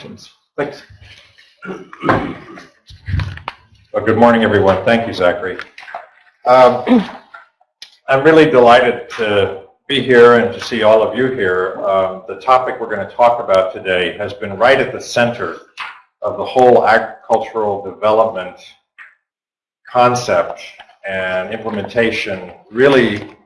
Thanks. Well, good morning, everyone. Thank you, Zachary. Um, I'm really delighted to be here and to see all of you here. Um, the topic we're going to talk about today has been right at the center of the whole agricultural development concept and implementation really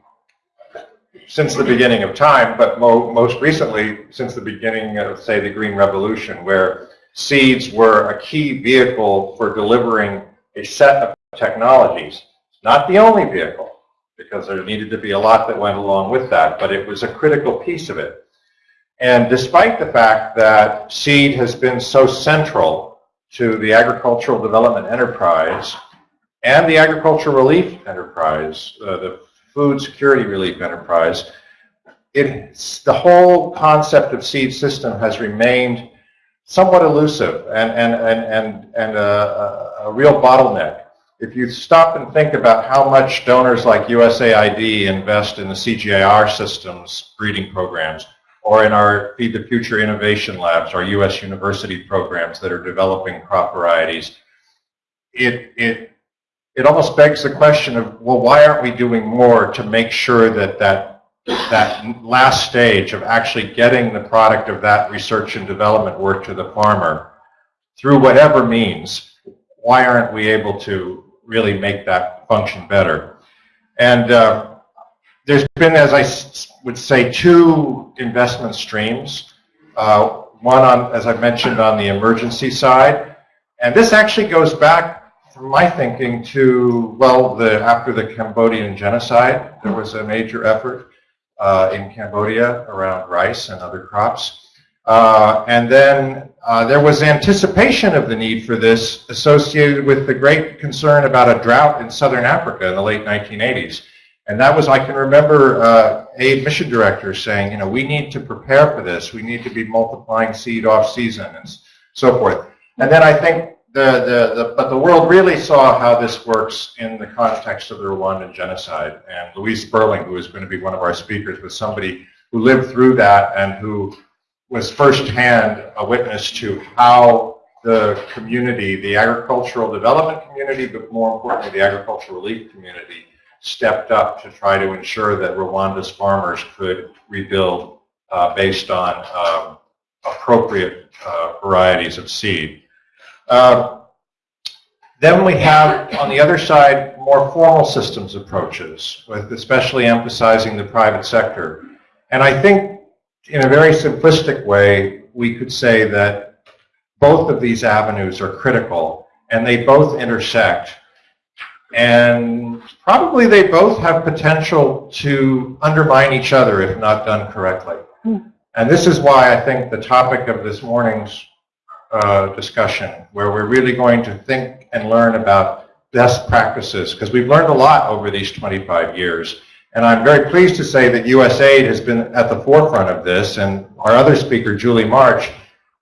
since the beginning of time, but mo most recently since the beginning of, say, the Green Revolution, where seeds were a key vehicle for delivering a set of technologies. Not the only vehicle, because there needed to be a lot that went along with that, but it was a critical piece of it. And despite the fact that seed has been so central to the agricultural development enterprise and the agricultural relief enterprise, uh, the food security relief enterprise, it's, the whole concept of seed system has remained somewhat elusive and, and, and, and, and a, a, real bottleneck. If you stop and think about how much donors like USAID invest in the CGIAR systems breeding programs, or in our Feed the Future Innovation Labs, our U.S. university programs that are developing crop varieties, it, it it almost begs the question of, well, why aren't we doing more to make sure that that, that last stage of actually getting the product of that research and development work to the farmer through whatever means, why aren't we able to really make that function better? And uh, there's been, as I would say, two investment streams. Uh, one on, as I mentioned, on the emergency side. And this actually goes back from my thinking to, well, the, after the Cambodian genocide, there was a major effort uh, in Cambodia around rice and other crops. Uh, and then uh, there was anticipation of the need for this associated with the great concern about a drought in southern Africa in the late 1980s. And that was, I can remember uh, a mission director saying, you know, we need to prepare for this. We need to be multiplying seed off season and so forth. And then I think the, the, the, but the world really saw how this works in the context of the Rwandan genocide. And Louise Sperling, who is going to be one of our speakers, was somebody who lived through that and who was firsthand a witness to how the community, the agricultural development community, but more importantly, the agricultural relief community, stepped up to try to ensure that Rwanda's farmers could rebuild uh, based on um, appropriate uh, varieties of seed. Uh, then we have, on the other side, more formal systems approaches, with especially emphasizing the private sector. And I think, in a very simplistic way, we could say that both of these avenues are critical, and they both intersect. And probably they both have potential to undermine each other if not done correctly. Mm. And this is why I think the topic of this morning's uh, discussion where we're really going to think and learn about best practices because we've learned a lot over these 25 years. And I'm very pleased to say that USAID has been at the forefront of this and our other speaker, Julie March,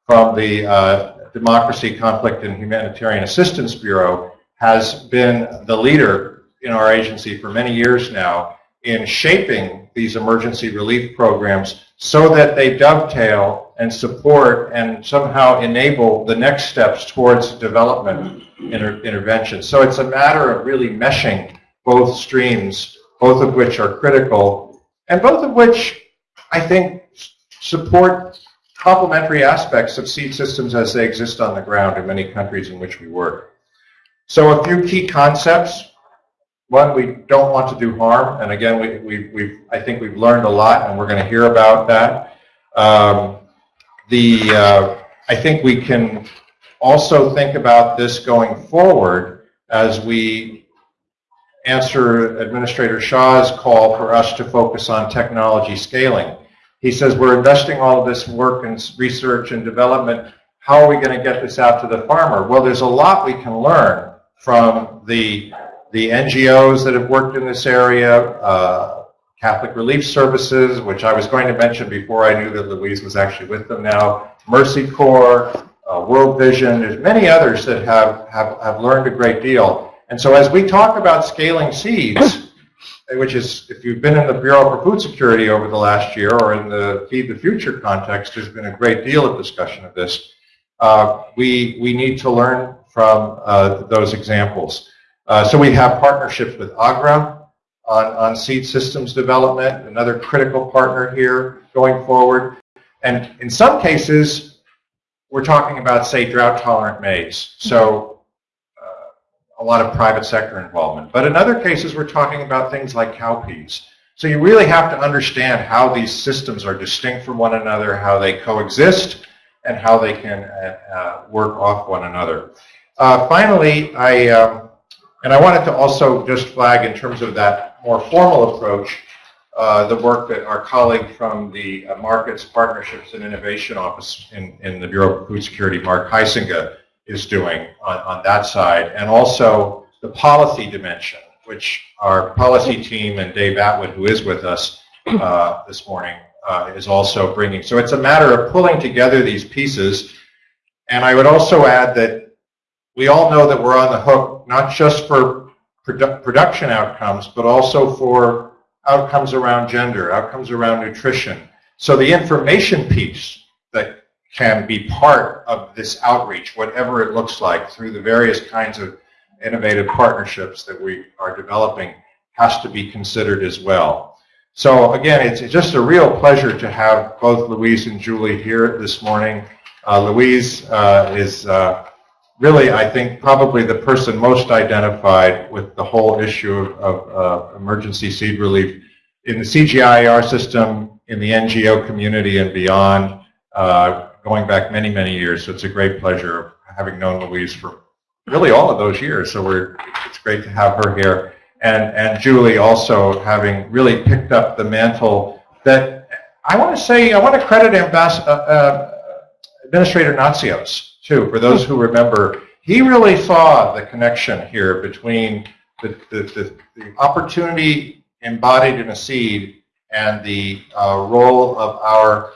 from the uh, Democracy, Conflict, and Humanitarian Assistance Bureau, has been the leader in our agency for many years now in shaping these emergency relief programs so that they dovetail and support and somehow enable the next steps towards development inter intervention. So it's a matter of really meshing both streams, both of which are critical, and both of which I think support complementary aspects of seed systems as they exist on the ground in many countries in which we work. So a few key concepts one, we don't want to do harm, and again, we, we, we've, I think we've learned a lot, and we're going to hear about that. Um, the, uh, I think we can also think about this going forward as we answer Administrator Shah's call for us to focus on technology scaling. He says we're investing all of this work in research and development. How are we going to get this out to the farmer? Well, there's a lot we can learn from the the NGOs that have worked in this area, uh, Catholic Relief Services, which I was going to mention before I knew that Louise was actually with them now, Mercy Corps, uh, World Vision, there's many others that have, have, have learned a great deal. And so as we talk about scaling seeds, which is, if you've been in the Bureau for Food Security over the last year or in the Feed the Future context, there's been a great deal of discussion of this. uh, we, we need to learn from uh, those examples. Uh, so we have partnerships with AGRA on, on seed systems development, another critical partner here going forward. And in some cases, we're talking about, say, drought-tolerant maize. So uh, a lot of private sector involvement. But in other cases, we're talking about things like cowpeas. So you really have to understand how these systems are distinct from one another, how they coexist, and how they can uh, uh, work off one another. Uh, finally, I, um, and I wanted to also just flag in terms of that more formal approach, uh, the work that our colleague from the uh, Markets, Partnerships, and Innovation Office in, in the Bureau of Food Security, Mark Heisinger, is doing on, on that side, and also the policy dimension, which our policy team and Dave Atwood, who is with us uh, this morning, uh, is also bringing. So it's a matter of pulling together these pieces. And I would also add that we all know that we're on the hook, not just for produ production outcomes, but also for outcomes around gender, outcomes around nutrition. So the information piece that can be part of this outreach, whatever it looks like, through the various kinds of innovative partnerships that we are developing, has to be considered as well. So again, it's just a real pleasure to have both Louise and Julie here this morning. Uh, Louise uh, is uh, really, I think, probably the person most identified with the whole issue of, of uh, emergency seed relief in the CGIAR system, in the NGO community and beyond, uh, going back many, many years. So it's a great pleasure having known Louise for really all of those years. So we're, it's great to have her here and, and Julie also having really picked up the mantle that I want to say, I want to credit Ambas uh, uh, Administrator Natsios, too, for those who remember. He really saw the connection here between the, the, the, the opportunity embodied in a seed and the uh, role of our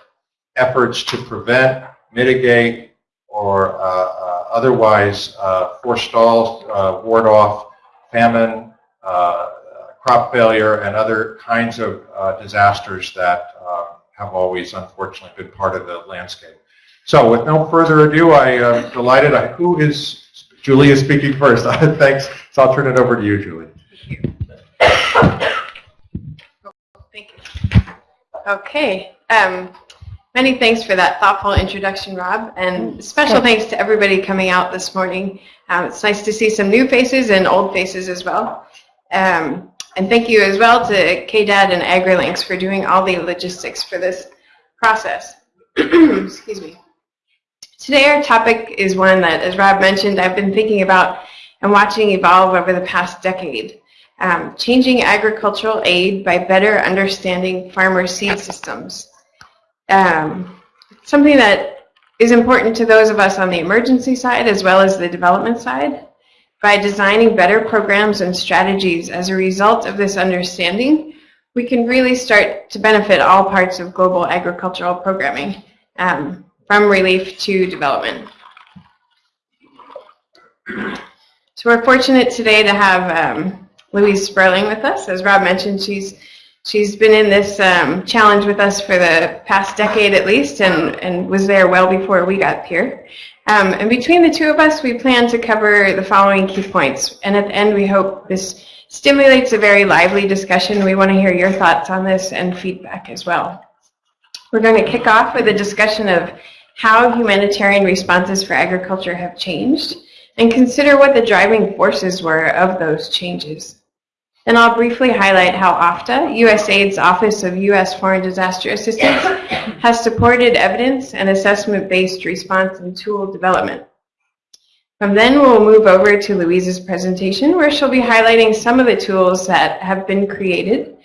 efforts to prevent, mitigate, or uh, uh, otherwise uh, forestall, ward off famine, uh, crop failure and other kinds of uh, disasters that uh, have always unfortunately been part of the landscape. So with no further ado, I am delighted. I, who is, Julie is speaking first. Thanks. So I'll turn it over to you, Julie. Thank you. Okay. Um, many thanks for that thoughtful introduction, Rob, and special thanks to everybody coming out this morning. Um, it's nice to see some new faces and old faces as well. Um, and thank you as well to KDAD and AgriLinks for doing all the logistics for this process. Excuse me. Today our topic is one that, as Rob mentioned, I've been thinking about and watching evolve over the past decade. Um, changing agricultural aid by better understanding farmer seed systems. Um, something that is important to those of us on the emergency side as well as the development side. By designing better programs and strategies as a result of this understanding, we can really start to benefit all parts of global agricultural programming, um, from relief to development. So we're fortunate today to have um, Louise Sperling with us. As Rob mentioned, she's she's been in this um, challenge with us for the past decade at least, and, and was there well before we got here. Um, and between the two of us, we plan to cover the following key points. And at the end, we hope this stimulates a very lively discussion. We want to hear your thoughts on this and feedback as well. We're going to kick off with a discussion of how humanitarian responses for agriculture have changed and consider what the driving forces were of those changes. Then I'll briefly highlight how OFDA, USAID's Office of U.S. Foreign Disaster Assistance, has supported evidence and assessment-based response and tool development. From then, we'll move over to Louise's presentation, where she'll be highlighting some of the tools that have been created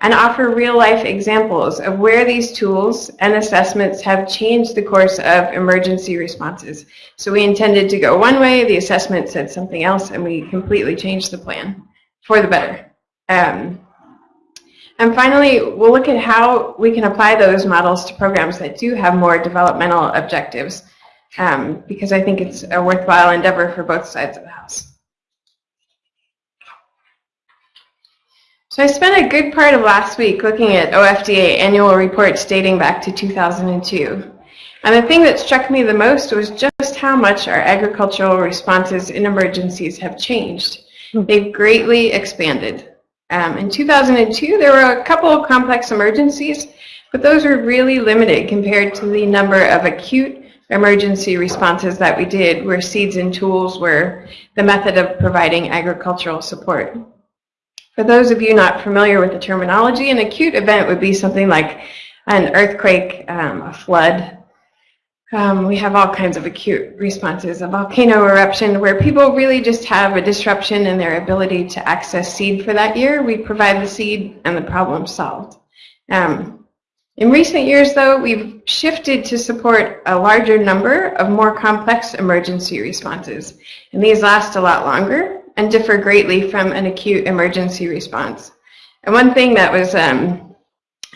and offer real-life examples of where these tools and assessments have changed the course of emergency responses. So we intended to go one way, the assessment said something else, and we completely changed the plan for the better. Um, and finally, we'll look at how we can apply those models to programs that do have more developmental objectives, um, because I think it's a worthwhile endeavor for both sides of the house. So I spent a good part of last week looking at OFDA annual reports dating back to 2002. And the thing that struck me the most was just how much our agricultural responses in emergencies have changed. They've greatly expanded. Um, in 2002, there were a couple of complex emergencies, but those were really limited compared to the number of acute emergency responses that we did where seeds and tools were the method of providing agricultural support. For those of you not familiar with the terminology, an acute event would be something like an earthquake, um, a flood. Um, we have all kinds of acute responses, a volcano eruption where people really just have a disruption in their ability to access seed for that year. We provide the seed and the problem solved. Um, in recent years, though, we've shifted to support a larger number of more complex emergency responses, and these last a lot longer and differ greatly from an acute emergency response. And one thing that was um,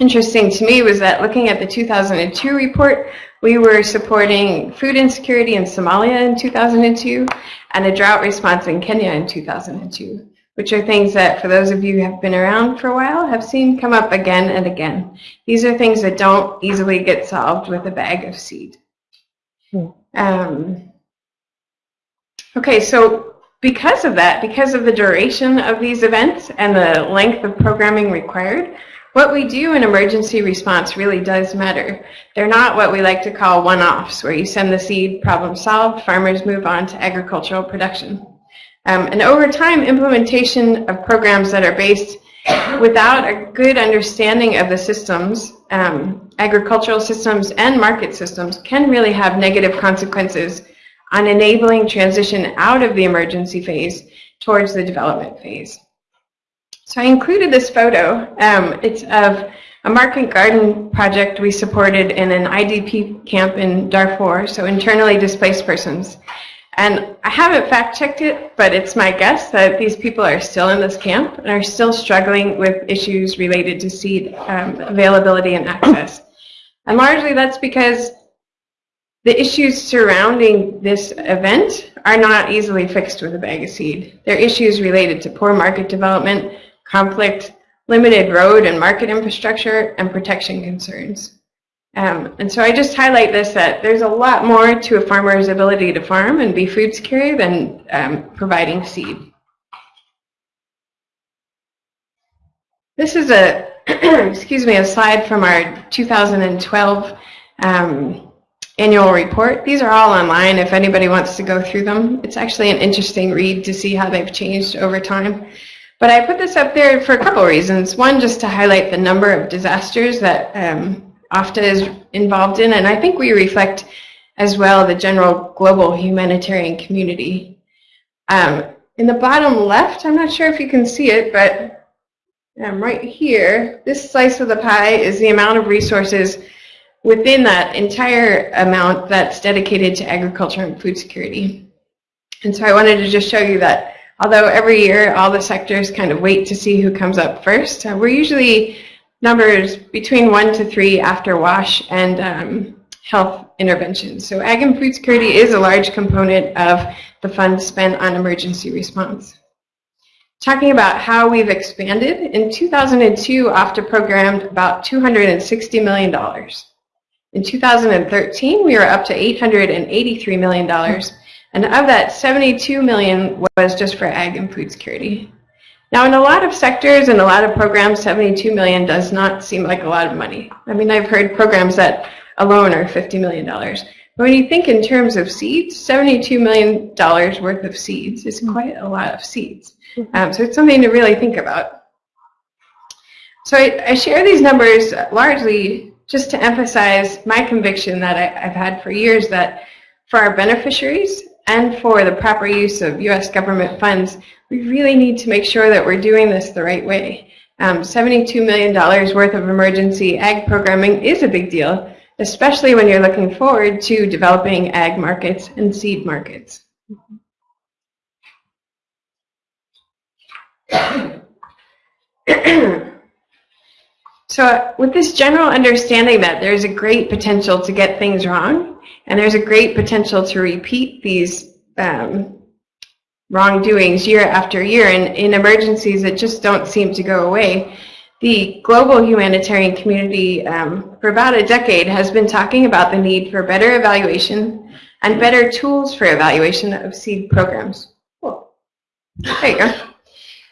interesting to me was that looking at the 2002 report, we were supporting food insecurity in Somalia in 2002 and a drought response in Kenya in 2002 which are things that, for those of you who have been around for a while, have seen come up again and again. These are things that don't easily get solved with a bag of seed. Hmm. Um, okay, so because of that, because of the duration of these events and the length of programming required, what we do in emergency response really does matter. They're not what we like to call one-offs, where you send the seed, problem solved, farmers move on to agricultural production. Um, and over time, implementation of programs that are based without a good understanding of the systems, um, agricultural systems and market systems can really have negative consequences on enabling transition out of the emergency phase towards the development phase. So I included this photo. Um, it's of a market garden project we supported in an IDP camp in Darfur, so internally displaced persons. And I haven't fact checked it, but it's my guess that these people are still in this camp and are still struggling with issues related to seed um, availability and access. And largely that's because the issues surrounding this event are not easily fixed with a bag of seed. They're issues related to poor market development, conflict, limited road and market infrastructure, and protection concerns. Um, and so I just highlight this that there's a lot more to a farmer's ability to farm and be food secure than um, providing seed. This is a, excuse me, a slide from our 2012 um, annual report. These are all online if anybody wants to go through them. It's actually an interesting read to see how they've changed over time. But I put this up there for a couple reasons. One, just to highlight the number of disasters that um, is involved in, and I think we reflect as well the general global humanitarian community. Um, in the bottom left, I'm not sure if you can see it, but um, right here, this slice of the pie is the amount of resources within that entire amount that's dedicated to agriculture and food security. And so I wanted to just show you that although every year all the sectors kind of wait to see who comes up first, uh, we're usually numbers between one to three after WASH and um, health interventions. So ag and food security is a large component of the funds spent on emergency response. Talking about how we've expanded, in 2002, OFDA programmed about $260 million. In 2013, we were up to $883 million, and of that, 72 million was just for ag and food security. Now, in a lot of sectors and a lot of programs, 72 million does not seem like a lot of money. I mean, I've heard programs that alone are $50 million. But when you think in terms of seeds, $72 million worth of seeds is quite a lot of seeds. Um, so it's something to really think about. So I, I, share these numbers largely just to emphasize my conviction that I, I've had for years that for our beneficiaries and for the proper use of U.S. government funds, we really need to make sure that we're doing this the right way. Um, $72 million worth of emergency ag programming is a big deal, especially when you're looking forward to developing ag markets and seed markets. so with this general understanding that there's a great potential to get things wrong, and there's a great potential to repeat these um, wrongdoings year after year and in emergencies that just don't seem to go away. The global humanitarian community um, for about a decade has been talking about the need for better evaluation and better tools for evaluation of seed programs. Cool. There you go.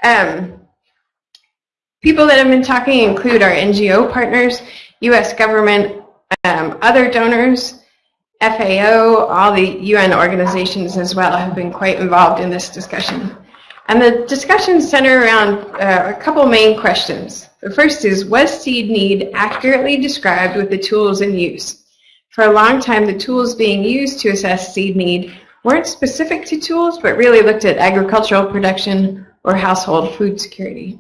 Um, people that have been talking include our NGO partners, U.S. government, um, other donors, FAO, all the UN organizations as well have been quite involved in this discussion. And the discussions center around uh, a couple main questions. The first is, was seed need accurately described with the tools in use? For a long time, the tools being used to assess seed need weren't specific to tools, but really looked at agricultural production or household food security.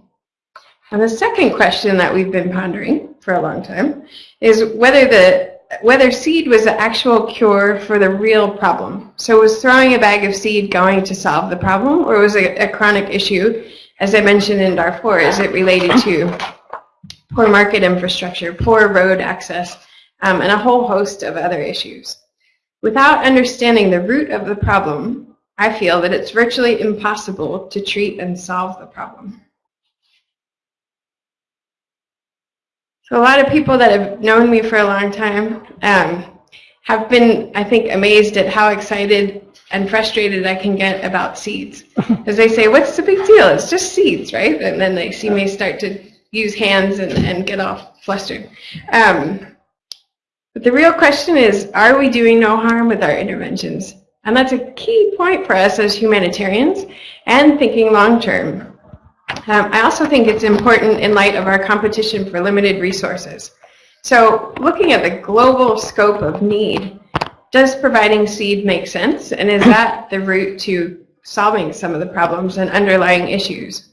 And the second question that we've been pondering for a long time is whether the whether seed was the actual cure for the real problem. So was throwing a bag of seed going to solve the problem, or was it a chronic issue? As I mentioned in Darfur, is it related to poor market infrastructure, poor road access, um, and a whole host of other issues? Without understanding the root of the problem, I feel that it's virtually impossible to treat and solve the problem. So a lot of people that have known me for a long time um, have been, I think, amazed at how excited and frustrated I can get about seeds. Because they say, what's the big deal? It's just seeds, right? And then they see me start to use hands and, and get all flustered. Um, but the real question is, are we doing no harm with our interventions? And that's a key point for us as humanitarians and thinking long term. Um, I also think it's important in light of our competition for limited resources. So looking at the global scope of need, does providing seed make sense? And is that the route to solving some of the problems and underlying issues?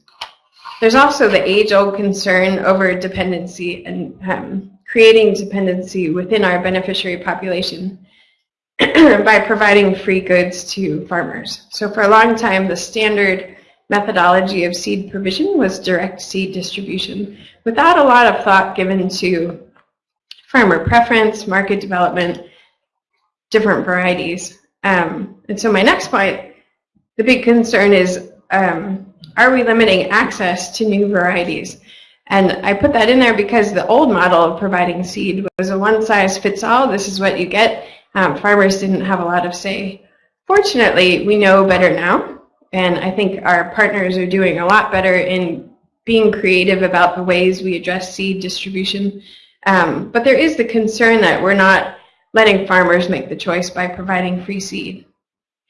There's also the age-old concern over dependency and um, creating dependency within our beneficiary population by providing free goods to farmers. So for a long time, the standard methodology of seed provision was direct seed distribution without a lot of thought given to farmer preference, market development, different varieties. Um, and so my next point, the big concern is, um, are we limiting access to new varieties? And I put that in there because the old model of providing seed was a one-size-fits-all. This is what you get. Um, farmers didn't have a lot of say. Fortunately, we know better now. And I think our partners are doing a lot better in being creative about the ways we address seed distribution. Um, but there is the concern that we're not letting farmers make the choice by providing free seed.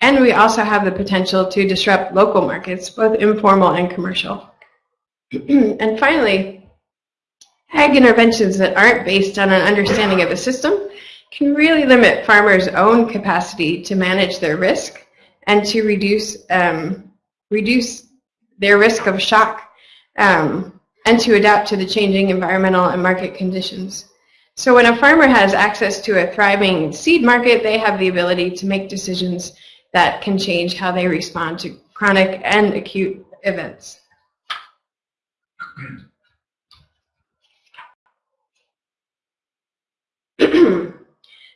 And we also have the potential to disrupt local markets, both informal and commercial. and finally, ag interventions that aren't based on an understanding of the system can really limit farmers' own capacity to manage their risk and to reduce um, reduce their risk of shock um, and to adapt to the changing environmental and market conditions. So when a farmer has access to a thriving seed market, they have the ability to make decisions that can change how they respond to chronic and acute events.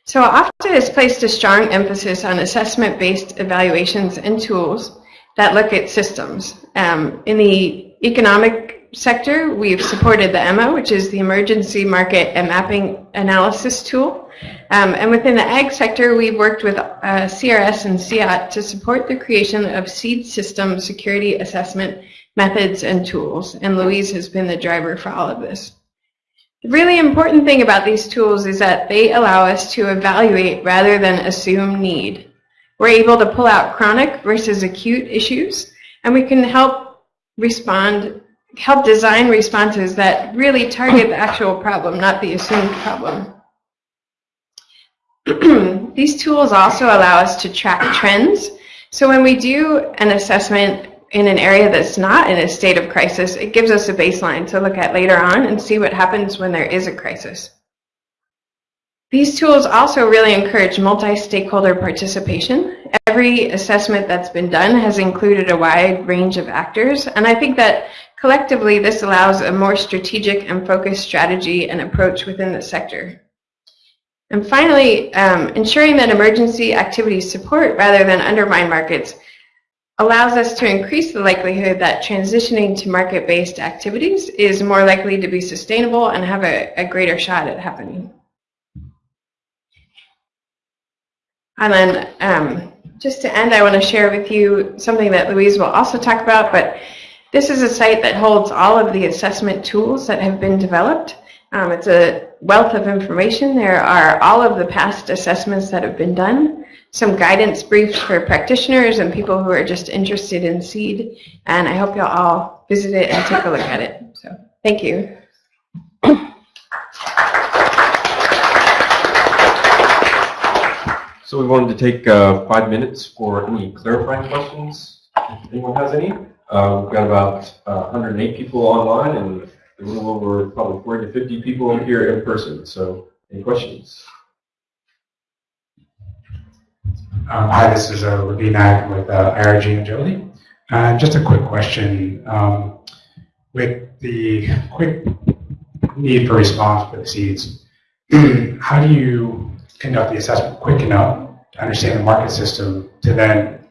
So OFDA has placed a strong emphasis on assessment-based evaluations and tools that look at systems. Um, in the economic sector, we've supported the EMMA, which is the Emergency Market and Mapping Analysis Tool. Um, and within the ag sector, we've worked with uh, CRS and CIAT to support the creation of seed system security assessment methods and tools. And Louise has been the driver for all of this. The really important thing about these tools is that they allow us to evaluate rather than assume need. We're able to pull out chronic versus acute issues, and we can help respond, help design responses that really target the actual problem, not the assumed problem. These tools also allow us to track trends. So when we do an assessment in an area that's not in a state of crisis, it gives us a baseline to look at later on and see what happens when there is a crisis. These tools also really encourage multi-stakeholder participation. Every assessment that's been done has included a wide range of actors, and I think that collectively this allows a more strategic and focused strategy and approach within the sector. And finally, um, ensuring that emergency activities support rather than undermine markets allows us to increase the likelihood that transitioning to market-based activities is more likely to be sustainable and have a, a greater shot at happening. And then um, just to end, I want to share with you something that Louise will also talk about, but this is a site that holds all of the assessment tools that have been developed. Um, it's a wealth of information. There are all of the past assessments that have been done, some guidance briefs for practitioners and people who are just interested in seed, and I hope you'll all visit it and take a look at it. So thank you. So we wanted to take uh, five minutes for any clarifying questions, if anyone has any. Uh, We've got about uh, 108 people online and a little over probably 40 to 50 people here in person. So any questions? Um, Hi, this is uh, Rabin Ag with uh, IRG and Jolie. Uh, Just a quick question. Um, With the quick need for response for the seeds, how do you conduct the assessment quick enough to understand the market system to then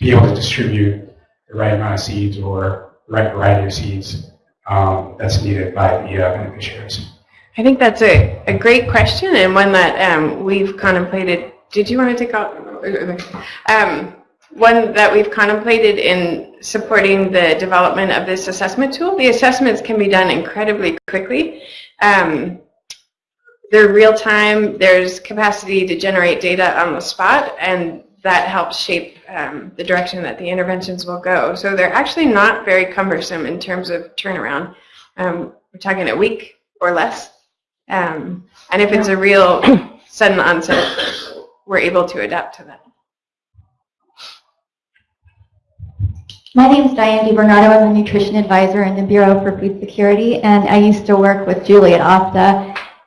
be able to distribute the right amount of seeds or the right variety of seeds um, that's needed by the uh, beneficiaries? I think that's a, a great question and one that um, we've contemplated. Did you want to take out? Um, one that we've contemplated in supporting the development of this assessment tool. The assessments can be done incredibly quickly. Um, they're real time. There's capacity to generate data on the spot, and that helps shape um, the direction that the interventions will go. So they're actually not very cumbersome in terms of turnaround. Um, we're talking a week or less. Um, and if it's a real sudden onset, we're able to adapt to that. My name is Diane DiBernardo. I'm a nutrition advisor in the Bureau for Food Security, and I used to work with Julie at.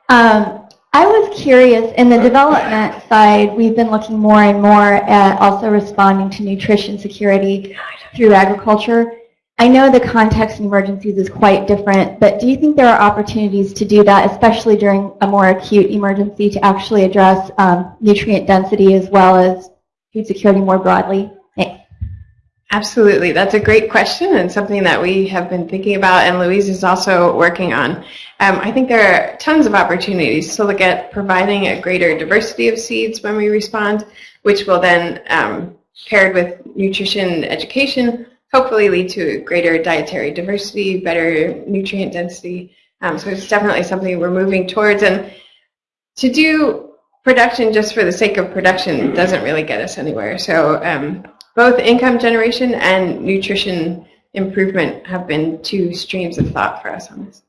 Um, I was curious, in the development side, we've been looking more and more at also responding to nutrition security through agriculture. I know the context in emergencies is quite different, but do you think there are opportunities to do that, especially during a more acute emergency, to actually address um, nutrient density as well as food security more broadly? Thanks. Absolutely. That's a great question and something that we have been thinking about and Louise is also working on. Um, I think there are tons of opportunities to look at providing a greater diversity of seeds when we respond, which will then, um, paired with nutrition education, hopefully lead to greater dietary diversity, better nutrient density. Um, so it's definitely something we're moving towards. And to do production just for the sake of production doesn't really get us anywhere. So um, both income generation and nutrition improvement have been two streams of thought for us on this.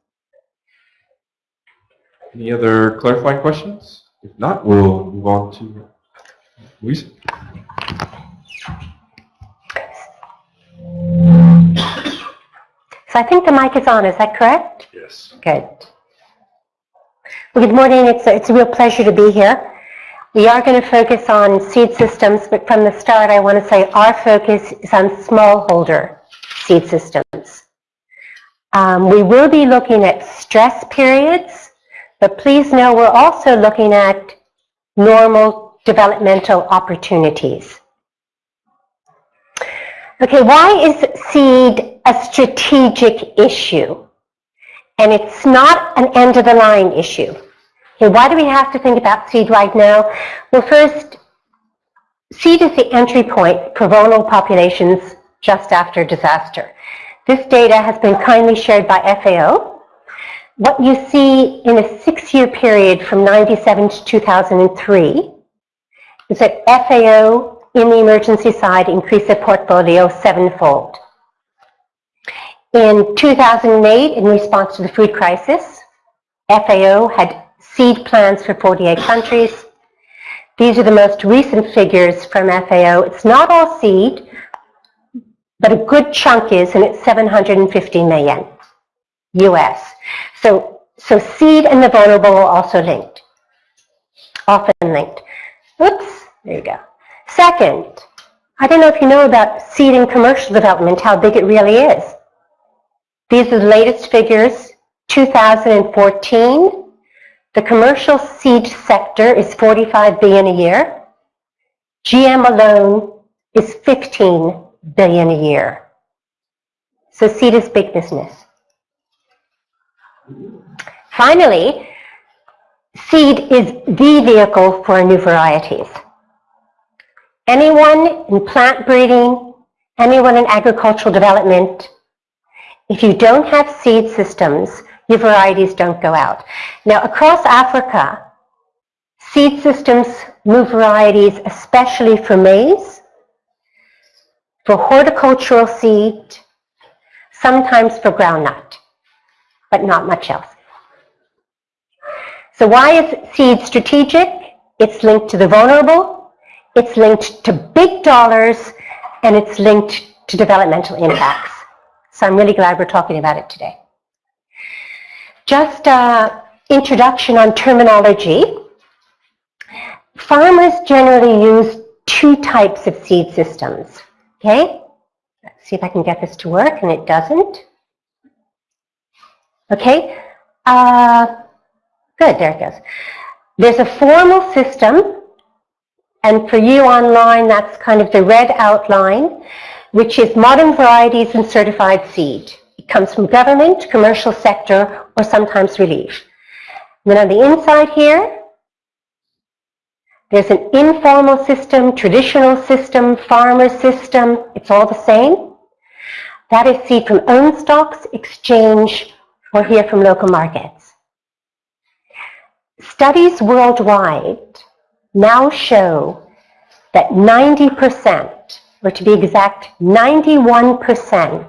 Any other clarifying questions? If not, we'll move on to Louise. So I think the mic is on, is that correct? Yes. Good. Well, good morning. It's a, it's a real pleasure to be here. We are going to focus on seed systems, but from the start, I want to say our focus is on smallholder seed systems. Um, we will be looking at stress periods, but please know we're also looking at normal developmental opportunities. Okay, why is seed a strategic issue? And it's not an end of the line issue. Okay, why do we have to think about seed right now? Well, first, seed is the entry point for vulnerable populations just after disaster. This data has been kindly shared by FAO. What you see in a six-year period from 97 to 2003 is that FAO in the emergency side increased their portfolio sevenfold. In 2008, in response to the food crisis, FAO had seed plans for 48 countries. These are the most recent figures from FAO. It's not all seed, but a good chunk is, and it's 750 million US. So, so seed and the vulnerable are also linked, often linked. Oops, there you go. Second, I don't know if you know about seed and commercial development, how big it really is. These are the latest figures, 2014. The commercial seed sector is 45 billion a year. GM alone is 15 billion a year. So seed is big business. Finally, seed is the vehicle for new varieties. Anyone in plant breeding, anyone in agricultural development, if you don't have seed systems, your varieties don't go out. Now, across Africa, seed systems move varieties, especially for maize, for horticultural seed, sometimes for groundnut, but not much else. So why is seed strategic? It's linked to the vulnerable, it's linked to big dollars, and it's linked to developmental impacts. So I'm really glad we're talking about it today. Just an introduction on terminology. Farmers generally use two types of seed systems. Okay? Let's see if I can get this to work, and it doesn't. Okay? Uh, good, there it goes. There's a formal system, and for you online, that's kind of the red outline, which is modern varieties and certified seed. It comes from government, commercial sector, or sometimes relief. then on the inside here, there's an informal system, traditional system, farmer system. It's all the same. That is seed from own stocks, exchange, or here from local markets. Studies worldwide now show that 90%, or to be exact, 91%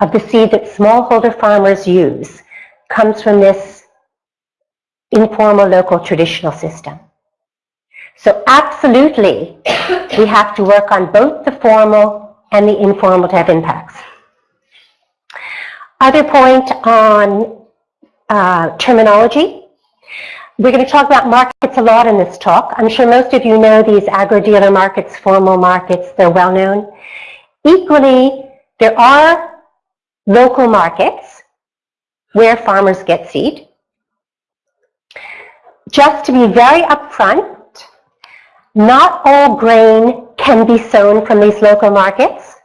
of the seed that smallholder farmers use comes from this informal local traditional system. So absolutely, we have to work on both the formal and the informal to have impacts. Other point on uh, terminology. We're going to talk about markets a lot in this talk. I'm sure most of you know these agro-dealer markets, formal markets, they're well known. Equally, there are local markets where farmers get seed. Just to be very upfront, not all grain can be sown from these local markets,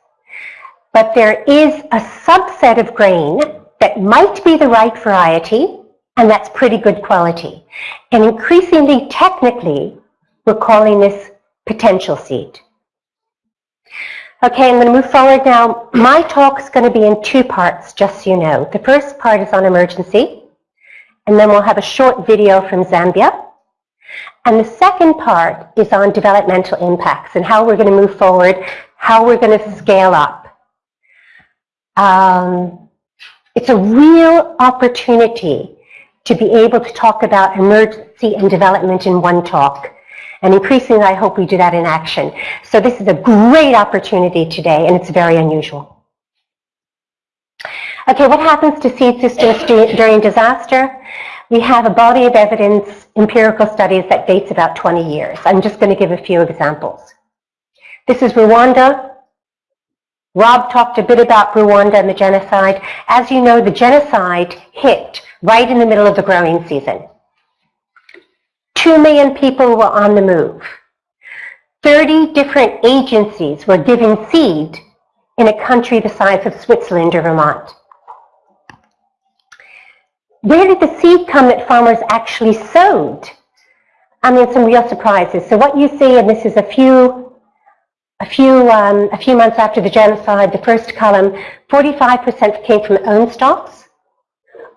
but there is a subset of grain that might be the right variety, and that's pretty good quality. And increasingly, technically, we're calling this potential seed. Okay, I'm going to move forward now. My talk is going to be in two parts, just so you know. The first part is on emergency, and then we'll have a short video from Zambia. And the second part is on developmental impacts and how we're going to move forward, how we're going to scale up. Um, it's a real opportunity to be able to talk about emergency and development in one talk. And increasingly, I hope we do that in action. So this is a great opportunity today, and it's very unusual. Okay, what happens to seed systems during disaster? We have a body of evidence, empirical studies that dates about 20 years. I'm just going to give a few examples. This is Rwanda. Rob talked a bit about Rwanda and the genocide. As you know, the genocide hit right in the middle of the growing season. Two million people were on the move. 30 different agencies were giving seed in a country the size of Switzerland or Vermont. Where did the seed come that farmers actually sowed? I mean, some real surprises. So what you see, and this is a few, a few, um, a few months after the genocide, the first column, 45% came from own stocks,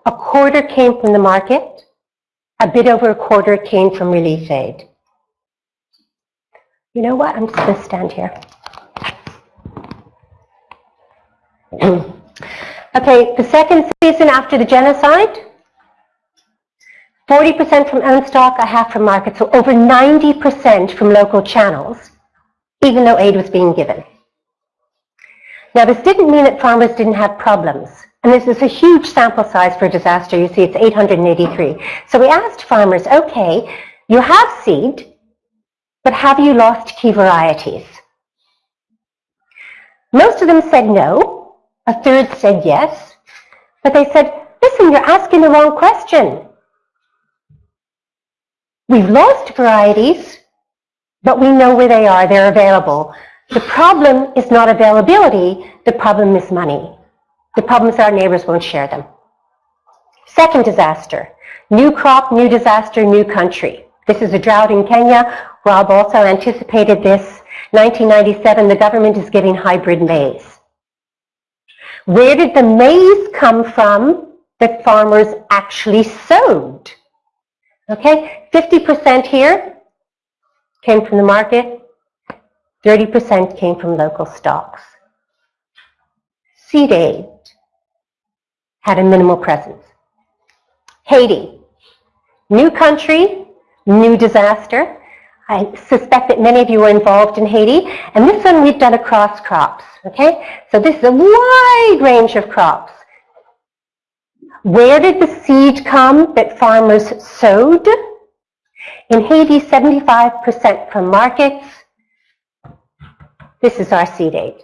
a quarter came from the market, a bit over a quarter came from relief aid. You know what? I'm just going to stand here. okay, the second season after the genocide, 40% from own stock, a half from market, so over 90% from local channels, even though aid was being given. Now, this didn't mean that farmers didn't have problems. And this is a huge sample size for a disaster. You see, it's 883. So we asked farmers, okay, you have seed, but have you lost key varieties? Most of them said no. A third said yes. But they said, listen, you're asking the wrong question. We've lost varieties, but we know where they are. They're available. The problem is not availability, the problem is money. The problem is our neighbors won't share them. Second disaster, new crop, new disaster, new country. This is a drought in Kenya. Rob also anticipated this. 1997, the government is giving hybrid maize. Where did the maize come from that farmers actually sowed? Okay, 50% here came from the market, 30% came from local stocks. Seed aid had a minimal presence. Haiti, new country, new disaster. I suspect that many of you were involved in Haiti, and this one we've done across crops, okay? So this is a wide range of crops. Where did the seed come that farmers sowed? In Haiti, 75% from markets. This is our seed aid,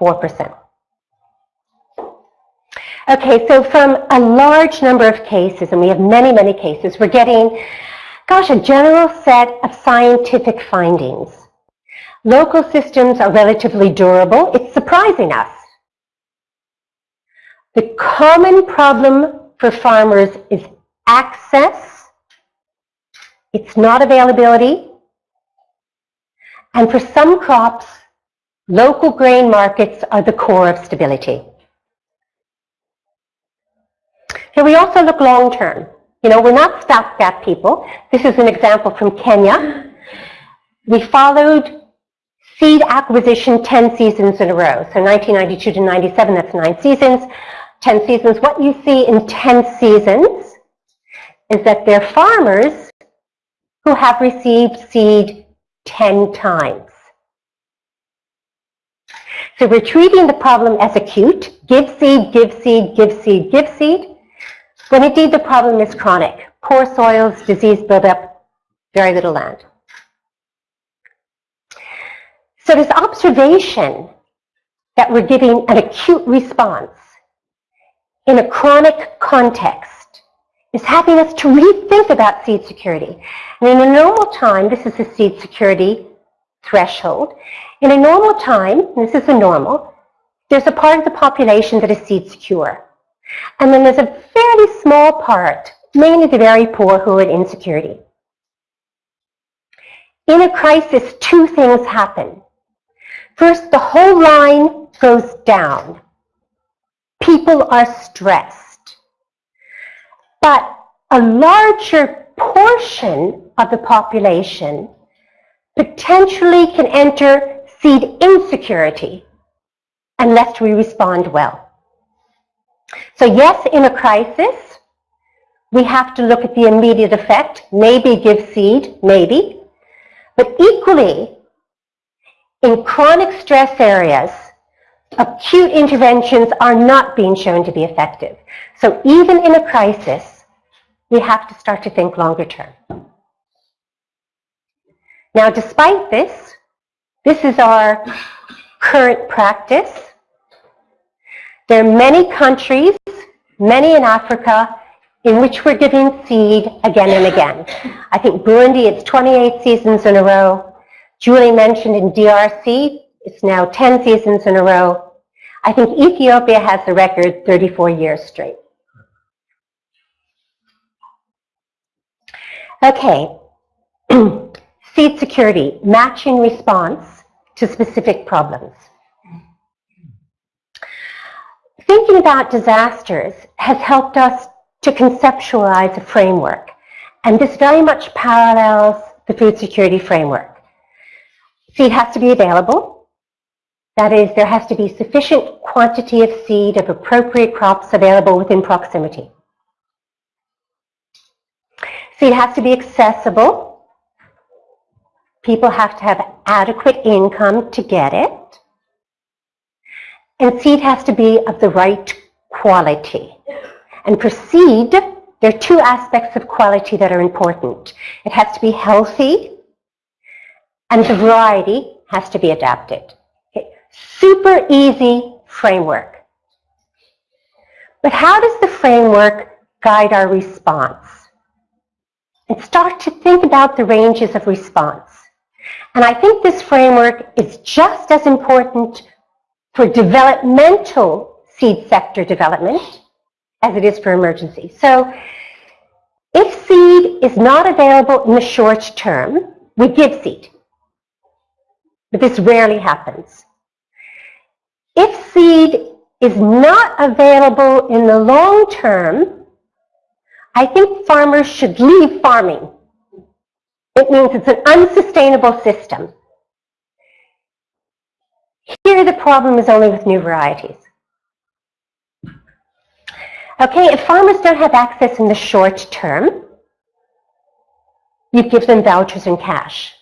4%. Okay, so from a large number of cases, and we have many, many cases, we're getting, gosh, a general set of scientific findings. Local systems are relatively durable. It's surprising us. The common problem for farmers is access. It's not availability. And for some crops, local grain markets are the core of stability. Here we also look long term. You know, we're not stopgap people. This is an example from Kenya. We followed seed acquisition 10 seasons in a row. So 1992 to 97, that's nine seasons. 10 seasons. What you see in 10 seasons is that they're farmers who have received seed 10 times. So we're treating the problem as acute. Give seed, give seed, give seed, give seed. When indeed the problem is chronic, poor soils, disease buildup, very little land. So this observation that we're giving an acute response in a chronic context is having us to rethink about seed security. And in a normal time, this is the seed security threshold. In a normal time, this is the normal, there's a part of the population that is seed secure. And then there's a fairly small part, mainly the very poor who are in insecurity. In a crisis, two things happen. First, the whole line goes down. People are stressed. But a larger portion of the population potentially can enter seed insecurity unless we respond well. So yes, in a crisis, we have to look at the immediate effect, maybe give seed, maybe. But equally, in chronic stress areas, acute interventions are not being shown to be effective. So even in a crisis, we have to start to think longer term. Now, despite this, this is our current practice. There are many countries, many in Africa, in which we're giving seed again and again. I think Burundi, it's 28 seasons in a row. Julie mentioned in DRC, it's now 10 seasons in a row. I think Ethiopia has the record 34 years straight. Okay, seed security, matching response to specific problems thinking about disasters has helped us to conceptualize a framework. And this very much parallels the food security framework. Seed has to be available. That is, there has to be sufficient quantity of seed of appropriate crops available within proximity. Seed has to be accessible. People have to have adequate income to get it. And seed has to be of the right quality. And for seed, there are two aspects of quality that are important. It has to be healthy, and the variety has to be adapted. Okay. Super easy framework. But how does the framework guide our response? And start to think about the ranges of response. And I think this framework is just as important for developmental seed sector development as it is for emergency. So if seed is not available in the short term, we give seed. But this rarely happens. If seed is not available in the long term, I think farmers should leave farming. It means it's an unsustainable system. Here the problem is only with new varieties. Okay, if farmers don't have access in the short term, you give them vouchers and cash.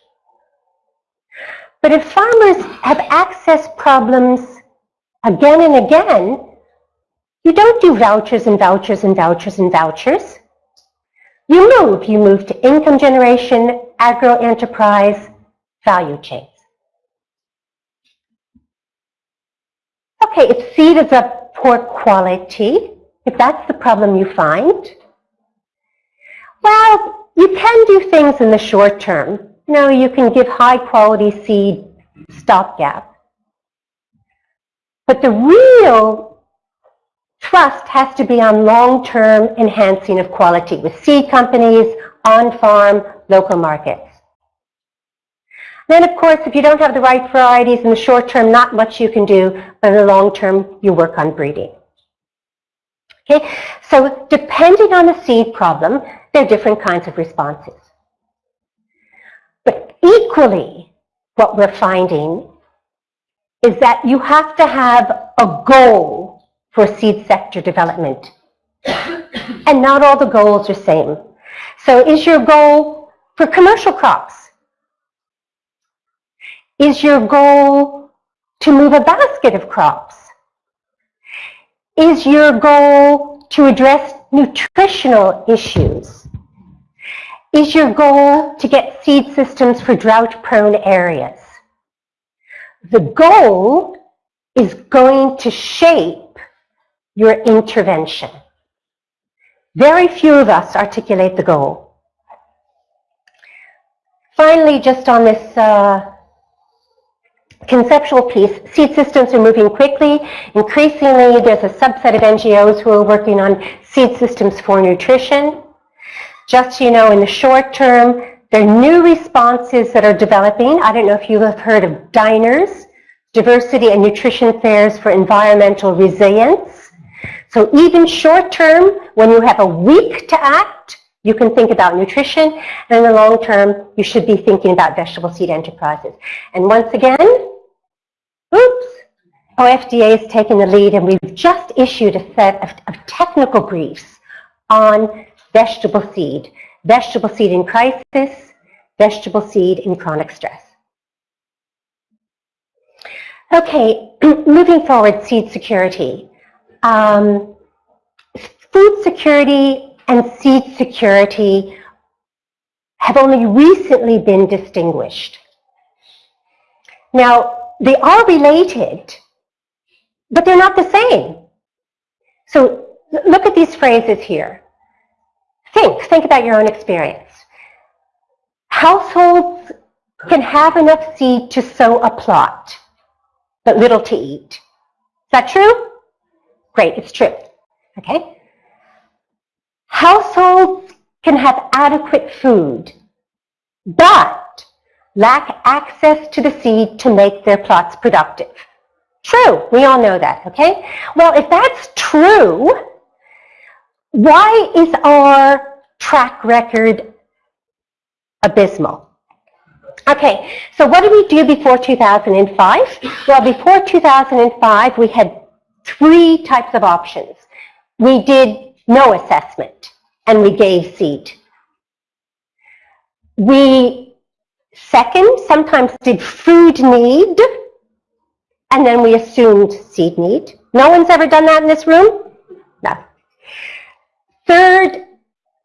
But if farmers have access problems again and again, you don't do vouchers and vouchers and vouchers and vouchers. You move. You move to income generation, agro-enterprise, value chains. Okay, if seed is of poor quality, if that's the problem you find, well, you can do things in the short term. You know, you can give high quality seed stopgap. But the real thrust has to be on long-term enhancing of quality with seed companies, on-farm, local markets. Then, of course, if you don't have the right varieties in the short term, not much you can do, but in the long term, you work on breeding. Okay, so depending on the seed problem, there are different kinds of responses. But equally, what we're finding is that you have to have a goal for seed sector development. and not all the goals are same. So is your goal for commercial crops? Is your goal to move a basket of crops? Is your goal to address nutritional issues? Is your goal to get seed systems for drought-prone areas? The goal is going to shape your intervention. Very few of us articulate the goal. Finally, just on this uh, conceptual piece, seed systems are moving quickly. Increasingly, there's a subset of NGOs who are working on seed systems for nutrition. Just so you know, in the short term, there are new responses that are developing. I don't know if you have heard of DINERS, Diversity and Nutrition Fairs for Environmental Resilience. So even short term, when you have a week to act, you can think about nutrition, and in the long term, you should be thinking about vegetable seed enterprises. And once again, oops, OFDA is taking the lead, and we've just issued a set of, of technical briefs on vegetable seed, vegetable seed in crisis, vegetable seed in chronic stress. Okay, moving forward, seed security. Um, food security and seed security have only recently been distinguished. Now, they are related, but they're not the same. So look at these phrases here. Think, think about your own experience. Households can have enough seed to sow a plot, but little to eat. Is that true? Great, it's true. Okay? Households can have adequate food, but lack access to the seed to make their plots productive. True, we all know that, okay? Well, if that's true, why is our track record abysmal? Okay, so what did we do before 2005? Well, before 2005, we had three types of options. We did no assessment, and we gave seed. We, second, sometimes did food need, and then we assumed seed need. No one's ever done that in this room? No. Third,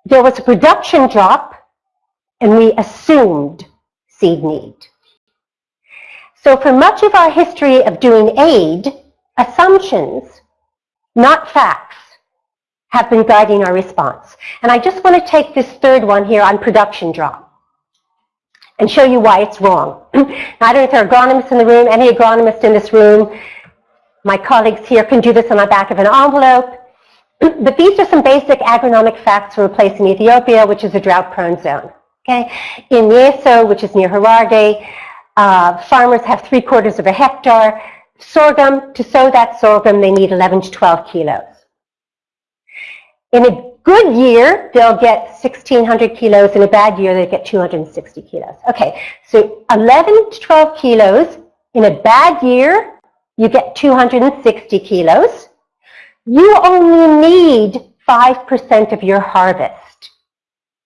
there was a production drop, and we assumed seed need. So for much of our history of doing aid, assumptions, not facts, have been guiding our response. And I just want to take this third one here on production drop. and show you why it's wrong. I don't know if there are agronomists in the room, any agronomist in this room. My colleagues here can do this on the back of an envelope. But these are some basic agronomic facts for in Ethiopia, which is a drought-prone zone. Okay? In Yeso, which is near Harar, uh, farmers have three quarters of a hectare. Sorghum, to sow that sorghum, they need 11 to 12 kilos. In a good year, they'll get 1,600 kilos. In a bad year, they get 260 kilos. Okay, so 11 to 12 kilos. In a bad year, you get 260 kilos. You only need 5% of your harvest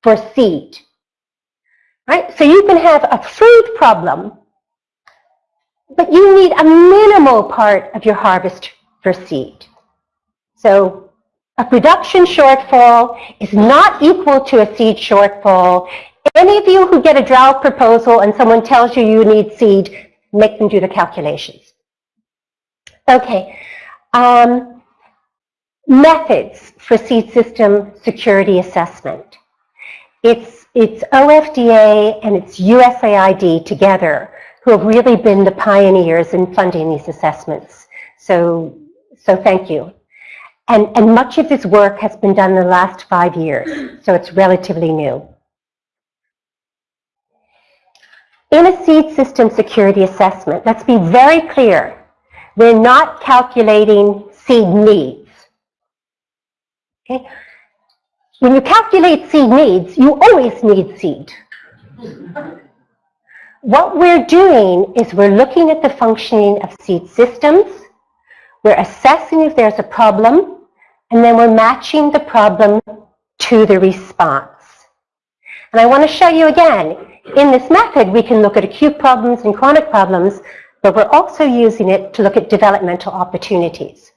for seed. Right? So you can have a food problem, but you need a minimal part of your harvest for seed. So a production shortfall is not equal to a seed shortfall. Any of you who get a drought proposal and someone tells you you need seed, make them do the calculations. Okay. Um, methods for seed system security assessment. It's, it's OFDA and it's USAID together who have really been the pioneers in funding these assessments. So, so thank you. And, and much of this work has been done in the last five years, so it's relatively new. In a seed system security assessment, let's be very clear, we're not calculating seed needs. Okay? When you calculate seed needs, you always need seed. What we're doing is we're looking at the functioning of seed systems, we're assessing if there's a problem, and then we're matching the problem to the response. And I want to show you again, in this method, we can look at acute problems and chronic problems, but we're also using it to look at developmental opportunities.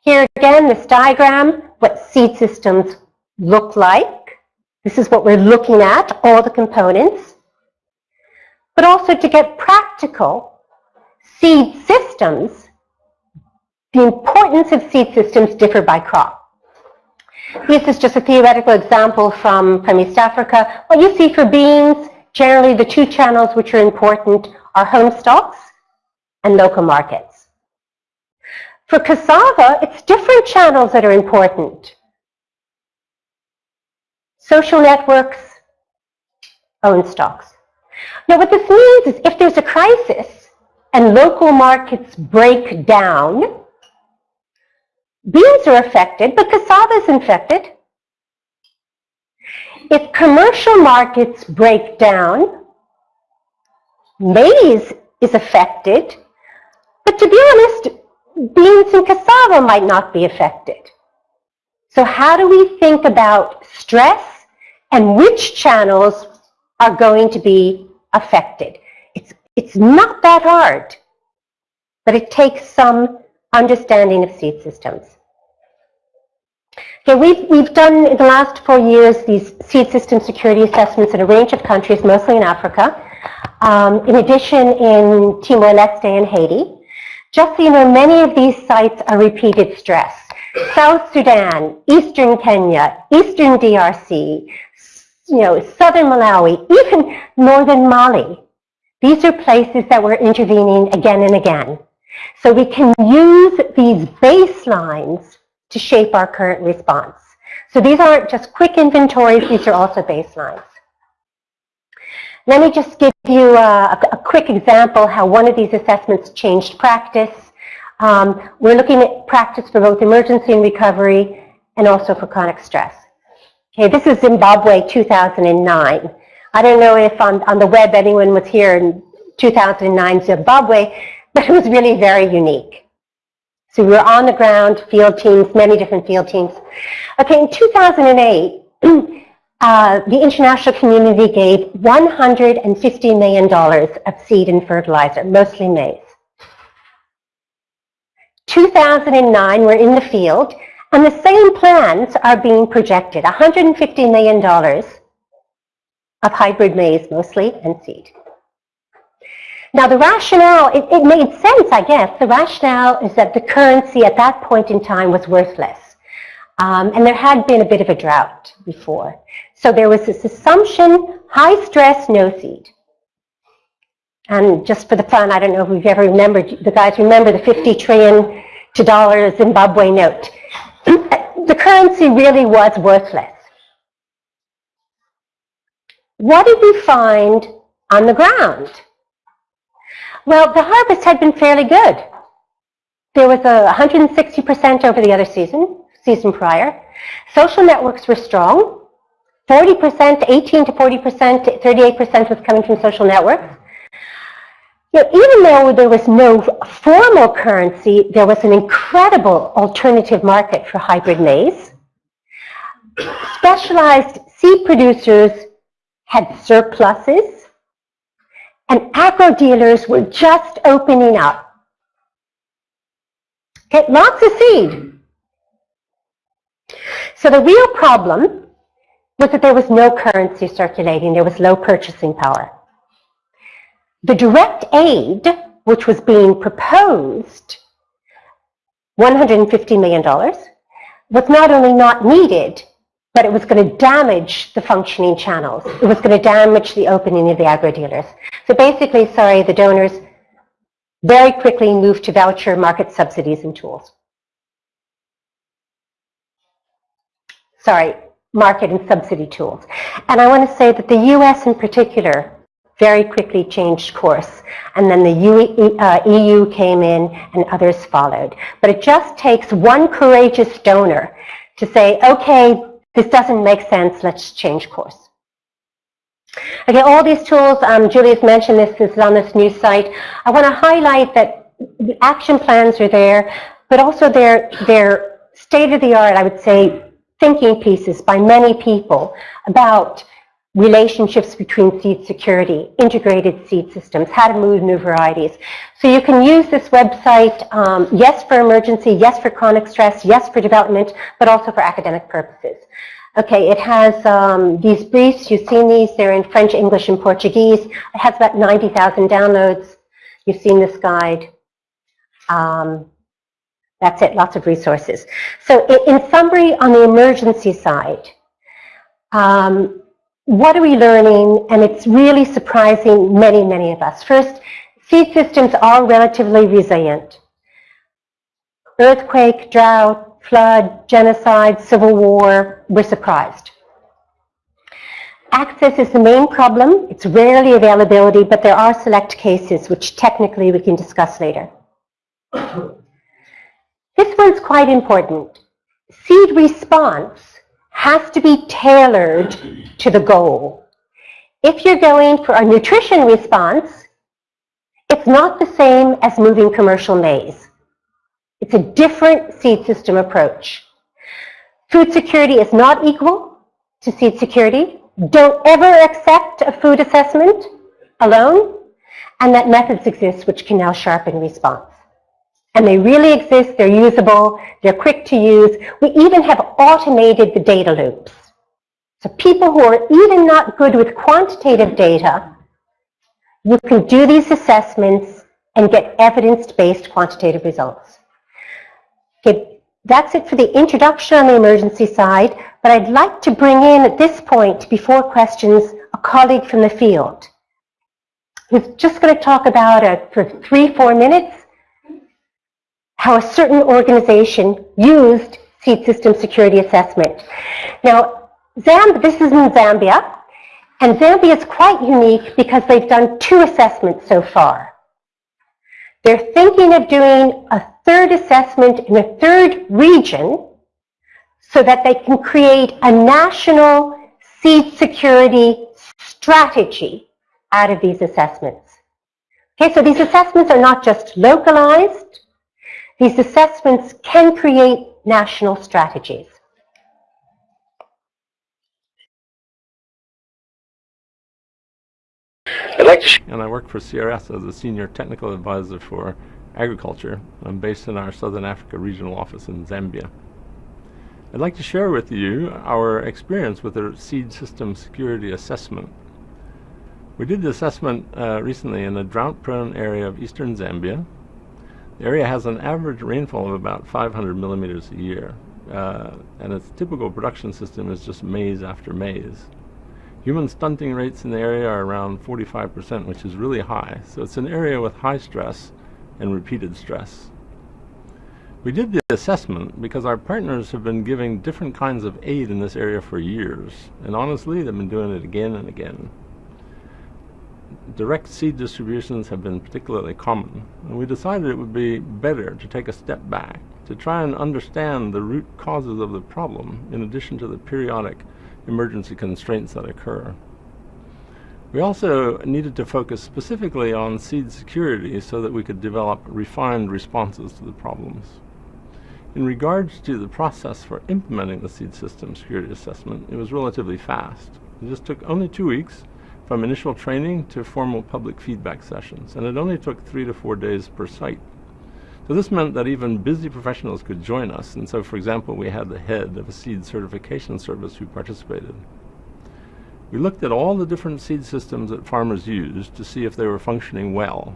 Here again, this diagram, what seed systems look like. This is what we're looking at, all the components. But also to get practical, seed systems the importance of seed systems differ by crop. This is just a theoretical example from, from East Africa. What you see for beans, generally the two channels which are important are home stocks and local markets. For cassava, it's different channels that are important. Social networks, own stocks. Now what this means is if there's a crisis and local markets break down, Beans are affected, but cassava is infected. If commercial markets break down, maize is affected, but to be honest, beans and cassava might not be affected. So how do we think about stress and which channels are going to be affected? It's, it's not that hard, but it takes some understanding of seed systems. Okay, we've, we've done in the last four years these seed system security assessments in a range of countries, mostly in Africa. Um, in addition, in Timor-Leste and Haiti. Just so you know, many of these sites are repeated stress. South Sudan, Eastern Kenya, Eastern DRC, you know, Southern Malawi, even Northern Mali. These are places that we're intervening again and again. So we can use these baselines to shape our current response. So these aren't just quick inventories, these are also baselines. Let me just give you a, a quick example how one of these assessments changed practice. Um, we're looking at practice for both emergency and recovery and also for chronic stress. Okay, this is Zimbabwe 2009. I don't know if on, on the web anyone was here in 2009 Zimbabwe, but it was really very unique. So we were on the ground, field teams, many different field teams. Okay, in 2008, uh, the international community gave $150 million of seed and fertilizer, mostly maize. 2009, we're in the field, and the same plans are being projected, $150 million of hybrid maize mostly and seed. Now the rationale, it, it, made sense, I guess. The rationale is that the currency at that point in time was worthless. Um, and there had been a bit of a drought before. So there was this assumption, high stress, no seed. And just for the fun, I don't know if we've ever remembered, the guys remember the 50 trillion to dollar Zimbabwe note. The currency really was worthless. What did we find on the ground? Well, the harvest had been fairly good. There was a 160% over the other season, season prior. Social networks were strong. 40%, 18 to 40%, 38% was coming from social networks. You even though there was no formal currency, there was an incredible alternative market for hybrid maize. Specialized seed producers had surpluses, and agro dealers were just opening up. Okay, lots of seed. So the real problem was that there was no currency circulating, there was low purchasing power. The direct aid, which was being proposed, $150 million, was not only not needed, but it was going to damage the functioning channels. It was going to damage the opening of the agro-dealers. So basically, sorry, the donors very quickly moved to voucher market subsidies and tools. Sorry, market and subsidy tools. And I want to say that the US in particular very quickly changed course. And then the EU, uh, came in and others followed. But it just takes one courageous donor to say, okay, this doesn't make sense, let's change course. Okay, all these tools, um, Julia's mentioned this, this is on this new site. I want to highlight that the action plans are there, but also they're, they're state-of-the-art, I would say, thinking pieces by many people about relationships between seed security, integrated seed systems, how to move new varieties. So you can use this website, um, yes, for emergency, yes, for chronic stress, yes, for development, but also for academic purposes. Okay, it has um, these briefs. You've seen these. They're in French, English, and Portuguese. It has about 90,000 downloads. You've seen this guide. Um, that's it, lots of resources. So in summary, on the emergency side, um, what are we learning? And it's really surprising many, many of us. First, seed systems are relatively resilient. Earthquake, drought, flood, genocide, civil war, we're surprised. Access is the main problem. It's rarely availability, but there are select cases which technically we can discuss later. This one's quite important. Seed response has to be tailored to the goal. If you're going for a nutrition response, it's not the same as moving commercial maize. It's a different seed system approach. Food security is not equal to seed security. Don't ever accept a food assessment alone, and that methods exist which can now sharpen response. And they really exist, they're usable, they're quick to use. We even have automated the data loops. So people who are even not good with quantitative data, you can do these assessments and get evidence-based quantitative results. Okay, that's it for the introduction on the emergency side, but I'd like to bring in at this point, before questions, a colleague from the field who's just going to talk about it for three, four minutes how a certain organization used seed system security assessment. Now, Zamb this is in Zambia, and Zambia is quite unique because they've done two assessments so far. They're thinking of doing a third assessment in a third region so that they can create a national seed security strategy out of these assessments. Okay, so these assessments are not just localized, these assessments can create national strategies. I'd like to and I work for CRS as a senior technical advisor for agriculture. I'm based in our Southern Africa regional office in Zambia. I'd like to share with you our experience with the seed system security assessment. We did the assessment uh, recently in a drought-prone area of eastern Zambia, the area has an average rainfall of about 500 millimeters a year, uh, and its typical production system is just maize after maize. Human stunting rates in the area are around 45%, which is really high. So it's an area with high stress and repeated stress. We did the assessment because our partners have been giving different kinds of aid in this area for years, and honestly, they've been doing it again and again. Direct seed distributions have been particularly common, and we decided it would be better to take a step back to try and understand the root causes of the problem in addition to the periodic emergency constraints that occur. We also needed to focus specifically on seed security so that we could develop refined responses to the problems. In regards to the process for implementing the seed system security assessment, it was relatively fast. It just took only two weeks from initial training to formal public feedback sessions, and it only took three to four days per site. So this meant that even busy professionals could join us, and so for example we had the head of a seed certification service who participated. We looked at all the different seed systems that farmers used to see if they were functioning well,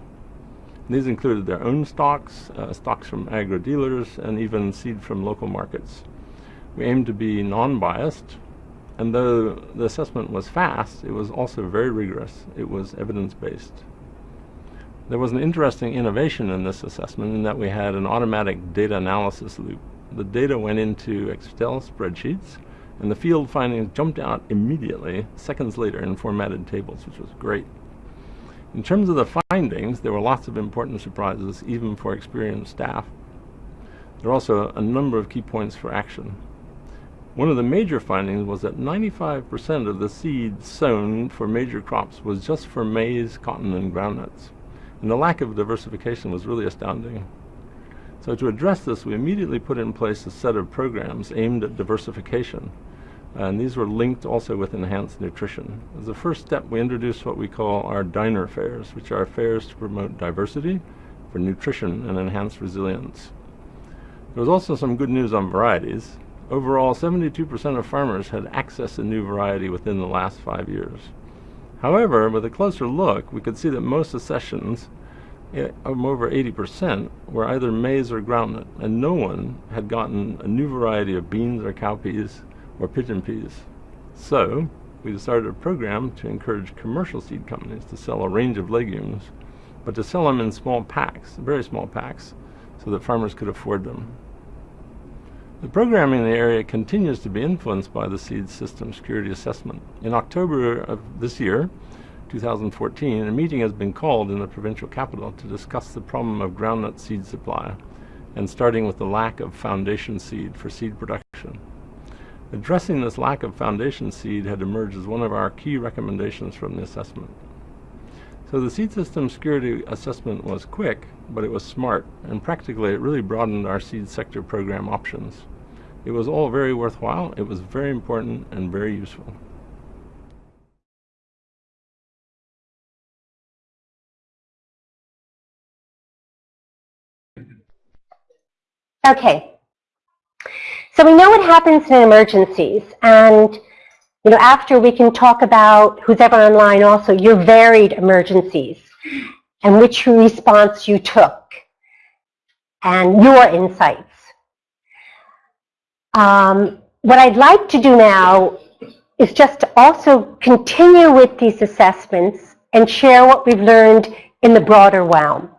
these included their own stocks, uh, stocks from agro-dealers, and even seed from local markets. We aimed to be non-biased, and though the assessment was fast, it was also very rigorous. It was evidence-based. There was an interesting innovation in this assessment in that we had an automatic data analysis loop. The data went into Excel spreadsheets, and the field findings jumped out immediately, seconds later, in formatted tables, which was great. In terms of the findings, there were lots of important surprises, even for experienced staff. There are also a number of key points for action. One of the major findings was that 95% of the seed sown for major crops was just for maize, cotton, and groundnuts. And the lack of diversification was really astounding. So to address this, we immediately put in place a set of programs aimed at diversification and these were linked also with enhanced nutrition. As a first step, we introduced what we call our diner fairs, which are fairs to promote diversity for nutrition and enhanced resilience. There was also some good news on varieties. Overall, 72% of farmers had access to new variety within the last five years. However, with a closer look, we could see that most accessions, eh, over 80%, were either maize or groundnut, and no one had gotten a new variety of beans or cowpeas or pigeon peas. So we started a program to encourage commercial seed companies to sell a range of legumes, but to sell them in small packs, very small packs, so that farmers could afford them. The programming in the area continues to be influenced by the seed system security assessment. In October of this year, 2014, a meeting has been called in the provincial capital to discuss the problem of groundnut seed supply, and starting with the lack of foundation seed for seed production. Addressing this lack of foundation seed had emerged as one of our key recommendations from the assessment. So the seed system security assessment was quick, but it was smart, and practically it really broadened our seed sector program options. It was all very worthwhile, it was very important, and very useful. Okay, so we know what happens in emergencies, and you know, after we can talk about who's ever online also your varied emergencies and which response you took and your insights. Um, what I'd like to do now is just to also continue with these assessments and share what we've learned in the broader realm.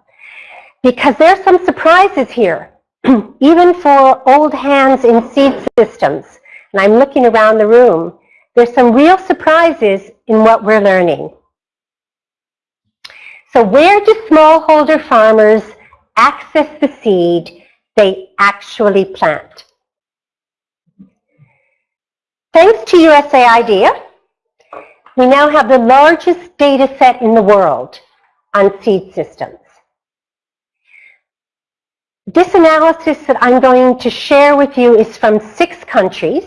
Because there are some surprises here even for old hands in seed systems, and I'm looking around the room, there's some real surprises in what we're learning. So where do smallholder farmers access the seed they actually plant? Thanks to USAID, we now have the largest data set in the world on seed systems. This analysis that I'm going to share with you is from six countries,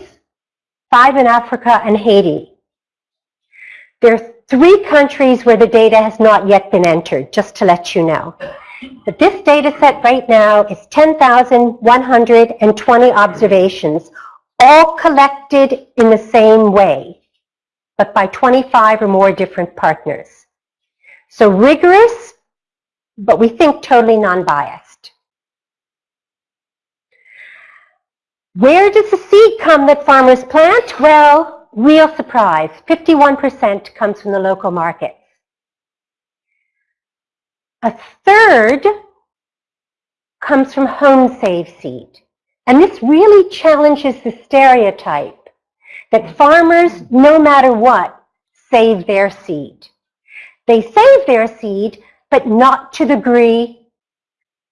five in Africa and Haiti. There are three countries where the data has not yet been entered, just to let you know. But this data set right now is 10,120 observations, all collected in the same way, but by 25 or more different partners. So rigorous, but we think totally non-biased. Where does the seed come that farmers plant? Well, real surprise, 51% comes from the local markets. A third comes from home save seed. And this really challenges the stereotype that farmers, no matter what, save their seed. They save their seed, but not to the degree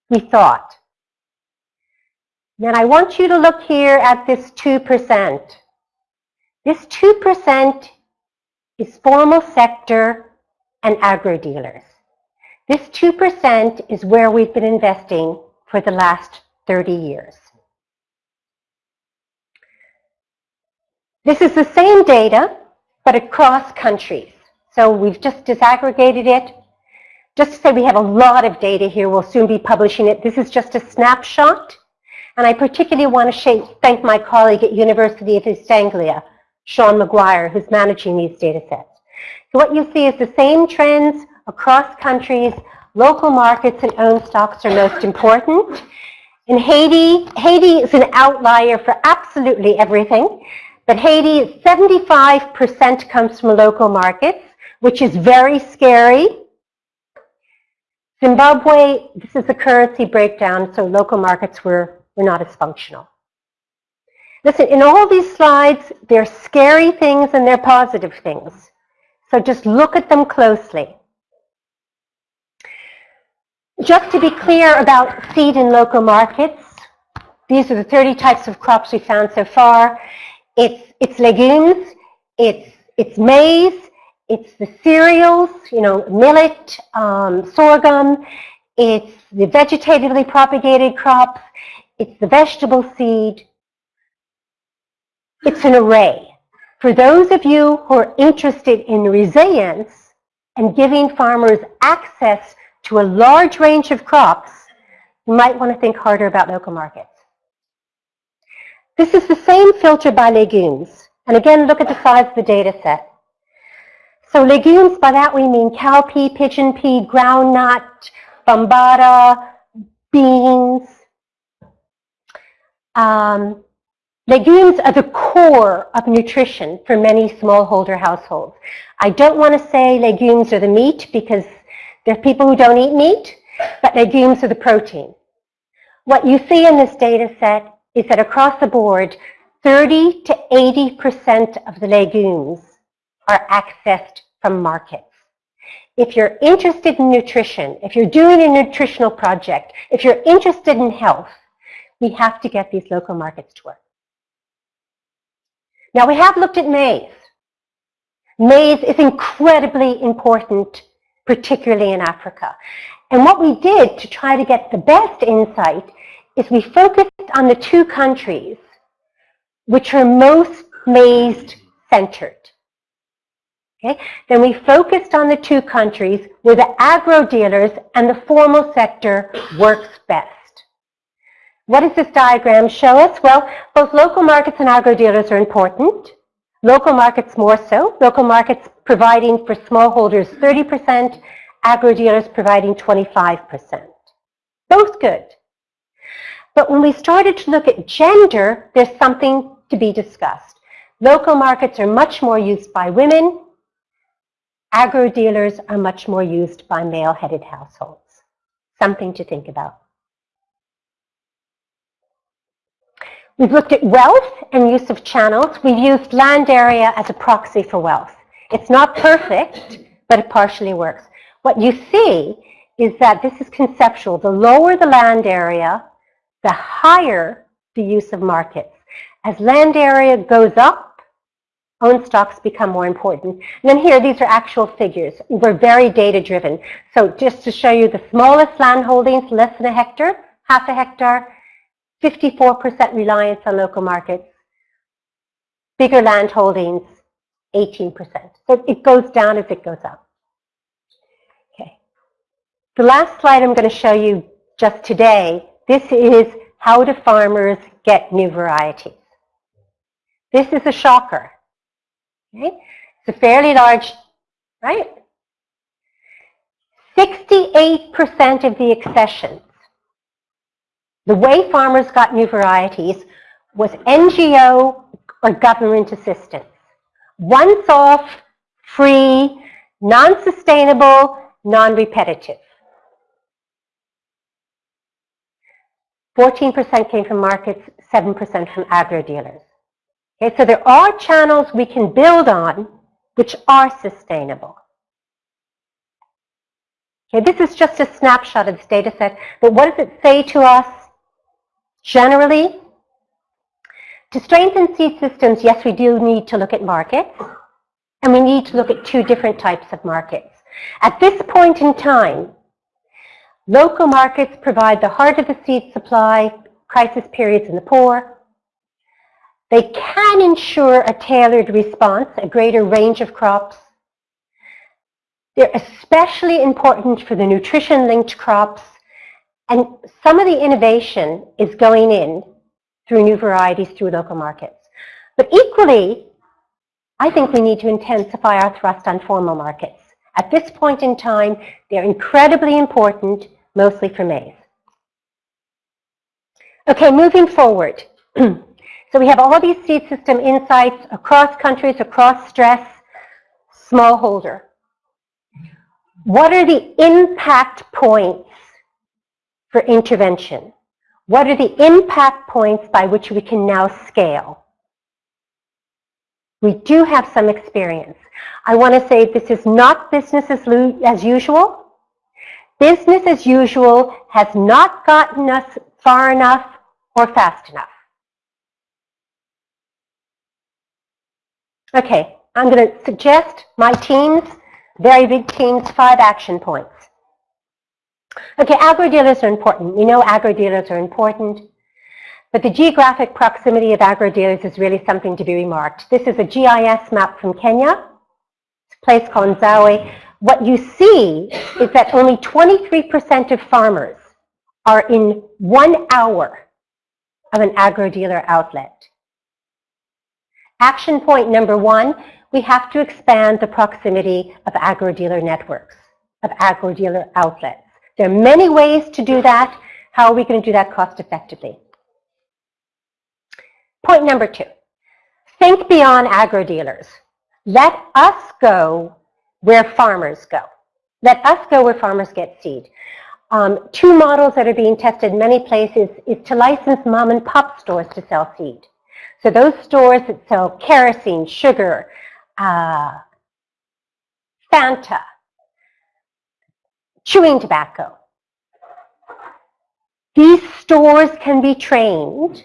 we thought. Then I want you to look here at this 2%. This 2% is formal sector and agro dealers. This 2% is where we've been investing for the last 30 years. This is the same data, but across countries. So we've just disaggregated it. Just to say we have a lot of data here, we'll soon be publishing it. This is just a snapshot. And I particularly want to thank my colleague at University of East Anglia, Shawn McGuire, who's managing these data sets. So what you see is the same trends across countries. Local markets and own stocks are most important. In Haiti, Haiti is an outlier for absolutely everything. But Haiti, 75% comes from local markets, which is very scary. Zimbabwe, this is a currency breakdown, so local markets were, were not as functional. Listen, in all these slides, there are scary things and there are positive things. So just look at them closely. Just to be clear about seed in local markets, these are the 30 types of crops we found so far. It's, it's legumes, it's, it's maize, it's the cereals, you know, millet, um, sorghum, it's the vegetatively propagated crops, it's the vegetable seed. It's an array. For those of you who are interested in resilience and giving farmers access to a large range of crops, you might want to think harder about local markets. This is the same filter by legumes. And again, look at the size of the data set. So legumes, by that we mean cowpea, pigeon pea, groundnut, bambara, beans. Um, legumes are the core of nutrition for many smallholder households. I don't want to say legumes are the meat because there are people who don't eat meat, but legumes are the protein. What you see in this data set is that across the board, 30 to 80% of the legumes are accessed from markets. If you're interested in nutrition, if you're doing a nutritional project, if you're interested in health, we have to get these local markets to work. Now we have looked at maize. Maize is incredibly important, particularly in Africa. And what we did to try to get the best insight is we focused on the two countries which are most maize-centered. Okay? Then we focused on the two countries where the agro dealers and the formal sector works best. What does this diagram show us? Well, both local markets and agro dealers are important. Local markets more so. Local markets providing for smallholders 30%, agro dealers providing 25%. Both good. But when we started to look at gender, there's something to be discussed. Local markets are much more used by women. Agro dealers are much more used by male-headed households. Something to think about. We've looked at wealth and use of channels. We've used land area as a proxy for wealth. It's not perfect, but it partially works. What you see is that this is conceptual. The lower the land area, the higher the use of markets. As land area goes up, own stocks become more important. And then here, these are actual figures. We're very data driven. So just to show you the smallest land holdings, less than a hectare, half a hectare, 54% reliance on local markets. Bigger land holdings, 18%. So it goes down as it goes up. Okay. The last slide I'm going to show you just today this is how do farmers get new varieties. This is a shocker. Okay? It's a fairly large, right? 68% of the accessions, the way farmers got new varieties was NGO or government assistance. once-off, free, non-sustainable, non-repetitive. 14% came from markets, 7% from agro-dealers. Okay, so there are channels we can build on which are sustainable. Okay, this is just a snapshot of this data set, but what does it say to us generally? To strengthen seed systems, yes, we do need to look at markets, and we need to look at two different types of markets. At this point in time, local markets provide the heart of the seed supply, crisis periods in the poor. They can ensure a tailored response, a greater range of crops. They're especially important for the nutrition-linked crops, and some of the innovation is going in through new varieties through local markets. But equally, I think we need to intensify our thrust on formal markets. At this point in time, they're incredibly important, mostly for maize. Okay, moving forward. so we have all these seed system insights across countries, across stress, smallholder. What are the impact points for intervention? What are the impact points by which we can now scale? We do have some experience. I want to say this is not business as, as usual. Business as usual has not gotten us far enough or fast enough. Okay, I'm going to suggest my teams, very big teams, five action points. Okay, agro-dealers are important. We know agro-dealers are important, but the geographic proximity of agro-dealers is really something to be remarked. This is a GIS map from Kenya. It's a place called Nzawe. What you see is that only 23% of farmers are in one hour of an agro-dealer outlet. Action point number one, we have to expand the proximity of agro-dealer networks, of agro-dealer outlets. There are many ways to do that. How are we going to do that cost effectively? Point number two, think beyond agro-dealers. Let us go where farmers go. Let us go where farmers get seed. Um, two models that are being tested in many places is to license mom and pop stores to sell seed. So those stores that sell kerosene, sugar, uh, Fanta, chewing tobacco. These stores can be trained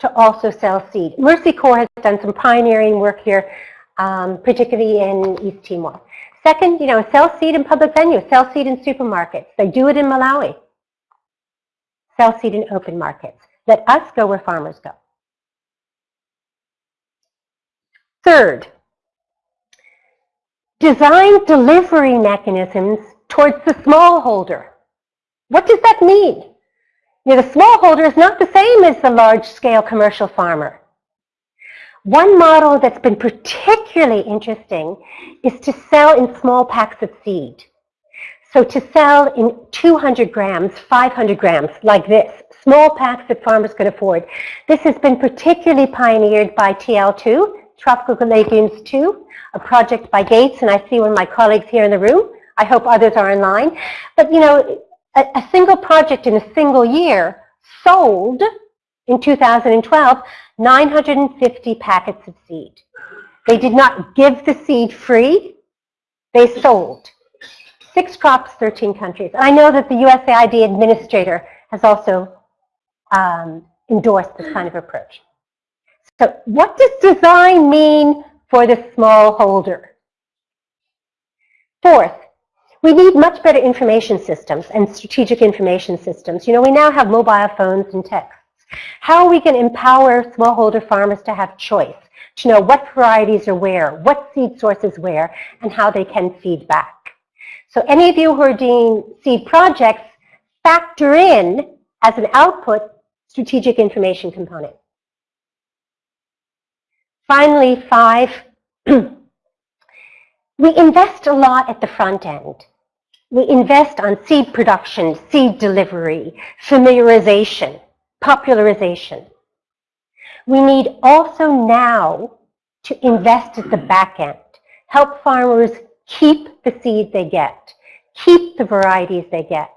to also sell seed. Mercy Corps has done some pioneering work here, um, particularly in East Timor. Second, you know, sell seed in public venues, sell seed in supermarkets. They do it in Malawi. Sell seed in open markets. Let us go where farmers go. Third, design delivery mechanisms towards the smallholder. What does that mean? You know, the smallholder is not the same as the large-scale commercial farmer. One model that's been particularly interesting is to sell in small packs of seed. So to sell in 200 grams, 500 grams, like this, small packs that farmers could afford. This has been particularly pioneered by TL2, Tropical Legumes 2, a project by Gates, and I see one of my colleagues here in the room. I hope others are in line. But, you know, a, a single project in a single year sold in 2012 950 packets of seed. They did not give the seed free. They sold. Six crops, 13 countries. And I know that the USAID administrator has also um, endorsed this kind of approach. So what does design mean for the smallholder? Fourth, we need much better information systems and strategic information systems. You know, we now have mobile phones and texts. How we to empower smallholder farmers to have choice, to know what varieties are where, what seed sources where, and how they can feed back? So any of you who are doing seed projects, factor in as an output strategic information component. Finally, five, we invest a lot at the front end we invest on seed production, seed delivery, familiarization, popularization. We need also now to invest at the back end. Help farmers keep the seed they get, keep the varieties they get.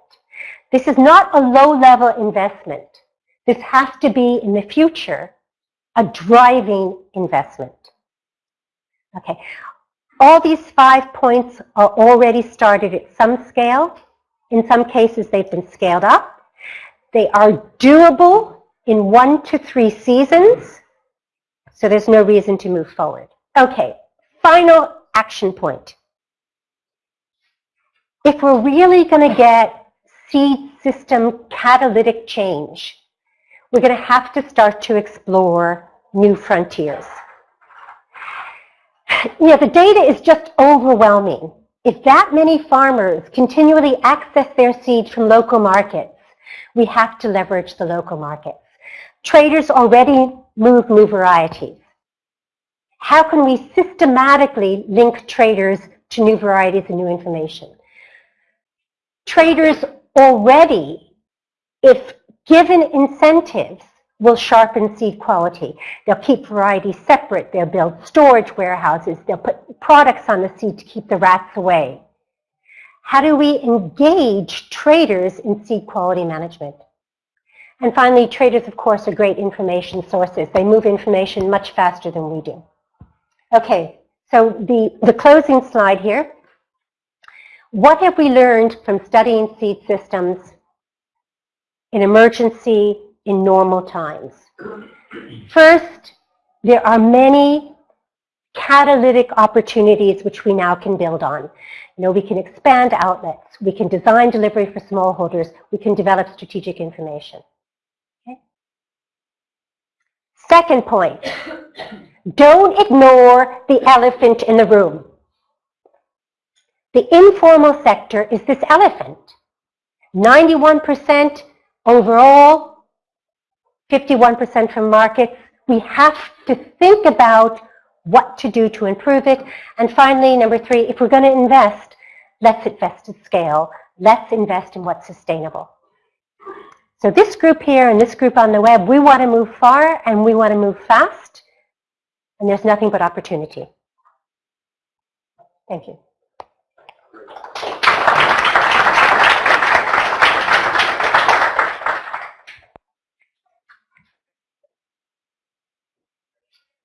This is not a low-level investment. This has to be, in the future, a driving investment. Okay. All these five points are already started at some scale. In some cases, they've been scaled up. They are doable in one to three seasons, so there's no reason to move forward. Okay, final action point. If we're really going to get seed system catalytic change, we're going to have to start to explore new frontiers. You know, the data is just overwhelming. If that many farmers continually access their seeds from local markets, we have to leverage the local markets. Traders already move new varieties. How can we systematically link traders to new varieties and new information? Traders already, if given incentives, will sharpen seed quality. They'll keep varieties separate. They'll build storage warehouses. They'll put products on the seed to keep the rats away. How do we engage traders in seed quality management? And finally, traders, of course, are great information sources. They move information much faster than we do. Okay, so the, the closing slide here. What have we learned from studying seed systems in emergency, in normal times? First, there are many catalytic opportunities which we now can build on. You know, we can expand outlets, we can design delivery for smallholders, we can develop strategic information. Okay? Second point, don't ignore the elephant in the room. The informal sector is this elephant. 91% overall, 51% from markets. We have to think about what to do to improve it. And finally, number three, if we're going to invest, let's invest at scale. Let's invest in what's sustainable. So this group here and this group on the web, we want to move far and we want to move fast. And there's nothing but opportunity. Thank you.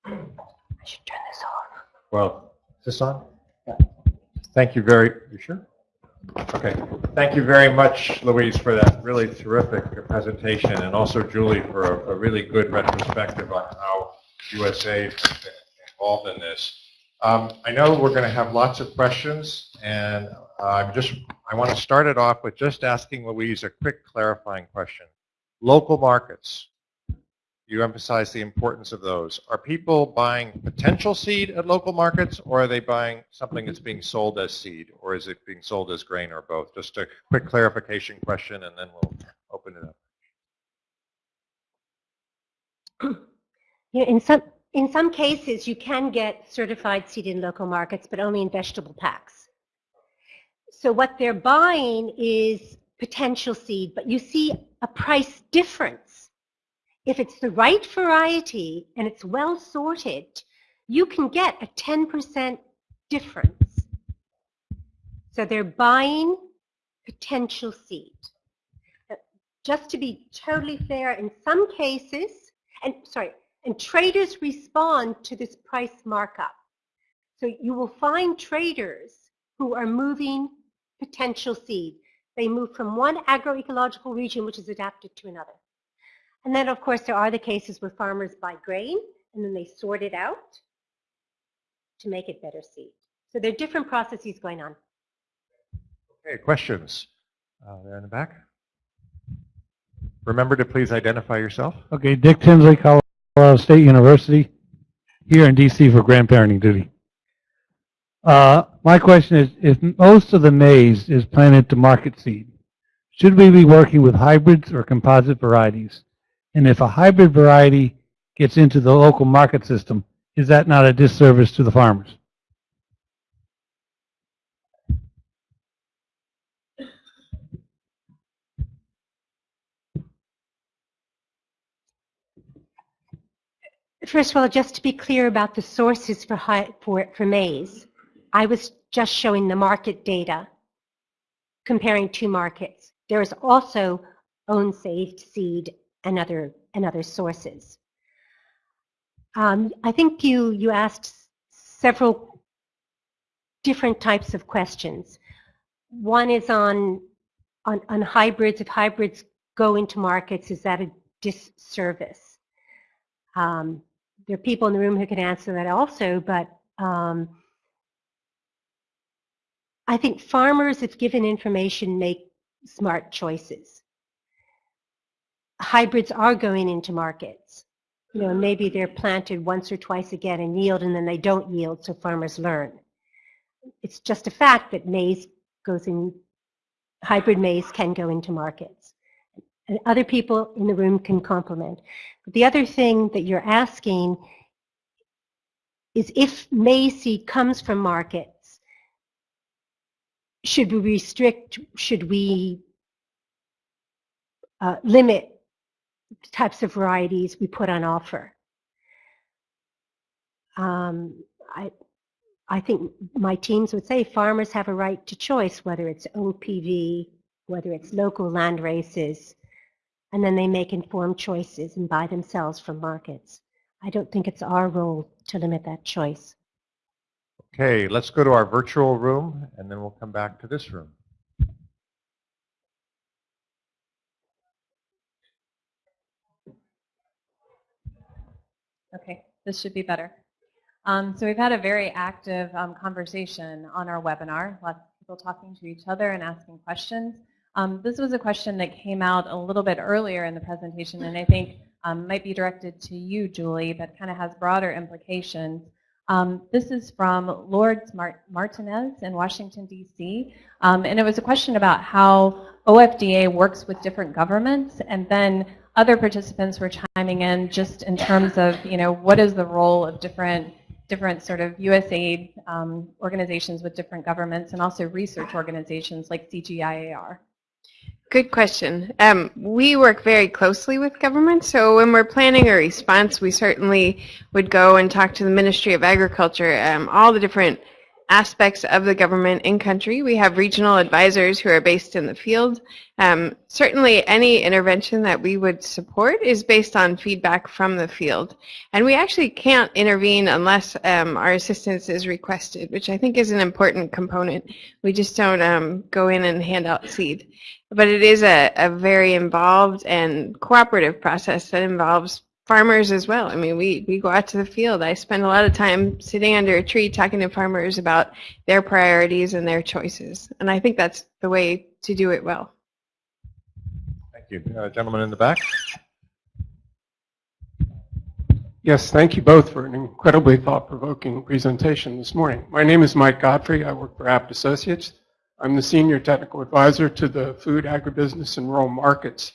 I should turn this off. Well, is this on? Thank you very, you sure? Okay. Thank you very much, Louise, for that really terrific presentation, and also Julie for a, a really good retrospective on how USA has been involved in this. Um, I know we're going to have lots of questions, and I'm just, I want to start it off with just asking Louise a quick clarifying question. Local markets, you emphasize the importance of those. Are people buying potential seed at local markets, or are they buying something that's being sold as seed, or is it being sold as grain, or both? Just a quick clarification question, and then we'll open it up. Yeah, in some in some cases, you can get certified seed in local markets, but only in vegetable packs. So what they're buying is potential seed, but you see a price difference if it's the right variety and it's well sorted, you can get a 10% difference. So they're buying potential seed. Uh, just to be totally fair, in some cases, and sorry, and traders respond to this price markup. So you will find traders who are moving potential seed. They move from one agroecological region which is adapted to another. And then, of course, there are the cases where farmers buy grain and then they sort it out to make it better seed. So there are different processes going on. Okay, questions? Uh, there in the back. Remember to please identify yourself. Okay, Dick Tinsley, Colorado State University, here in DC for grandparenting duty. Uh, my question is, if most of the maize is planted to market seed, should we be working with hybrids or composite varieties? And if a hybrid variety gets into the local market system, is that not a disservice to the farmers? first of all, just to be clear about the sources for, hi- for, for maize, I was just showing the market data, comparing two markets. There is also own saved seed and other, and other sources. Um, I think you, you asked several different types of questions. One is on, on, on hybrids. If hybrids go into markets, is that a disservice? Um, there are people in the room who can answer that also, but um, I think farmers, if given information, make smart choices. Hybrids are going into markets. You know, maybe they're planted once or twice again and yield, and then they don't yield, so farmers learn. It's just a fact that maize goes in, hybrid maize can go into markets. And other people in the room can complement. But the other thing that you're asking is if maize seed comes from markets, should we restrict, should we uh, limit types of varieties we put on offer? Um, I, I think my teams would say farmers have a right to choice, whether it's OPV, whether it's local land races, and then they make informed choices and buy themselves from markets. I don't think it's our role to limit that choice. Okay, let's go to our virtual room, and then we'll come back to this room. Okay, this should be better. Um, so we've had a very active um, conversation on our webinar, lots of people talking to each other and asking questions. Um, this was a question that came out a little bit earlier in the presentation and I think um, might be directed to you, Julie, but kind of has broader implications. Um, this is from Lourdes Mart Martinez in Washington, D.C. Um, and it was a question about how OFDA works with different governments and then other participants were chiming in just in terms of, you know, what is the role of different different sort of USAID um, organizations with different governments and also research organizations like CGIAR. Good question. Um, we work very closely with government, so when we're planning a response, we certainly would go and talk to the Ministry of Agriculture, um, all the different aspects of the government in country. We have regional advisors who are based in the field. Um, certainly any intervention that we would support is based on feedback from the field. And we actually can't intervene unless um, our assistance is requested, which I think is an important component. We just don't um, go in and hand out seed. But it is a, a very involved and cooperative process that involves farmers as well. I mean, we, we go out to the field. I spend a lot of time sitting under a tree talking to farmers about their priorities and their choices. And I think that's the way to do it well. Thank you. Uh, gentleman in the back. Yes, thank you both for an incredibly thought-provoking presentation this morning. My name is Mike Godfrey. I work for Abt Associates. I'm the Senior Technical Advisor to the Food, Agribusiness, and Rural Markets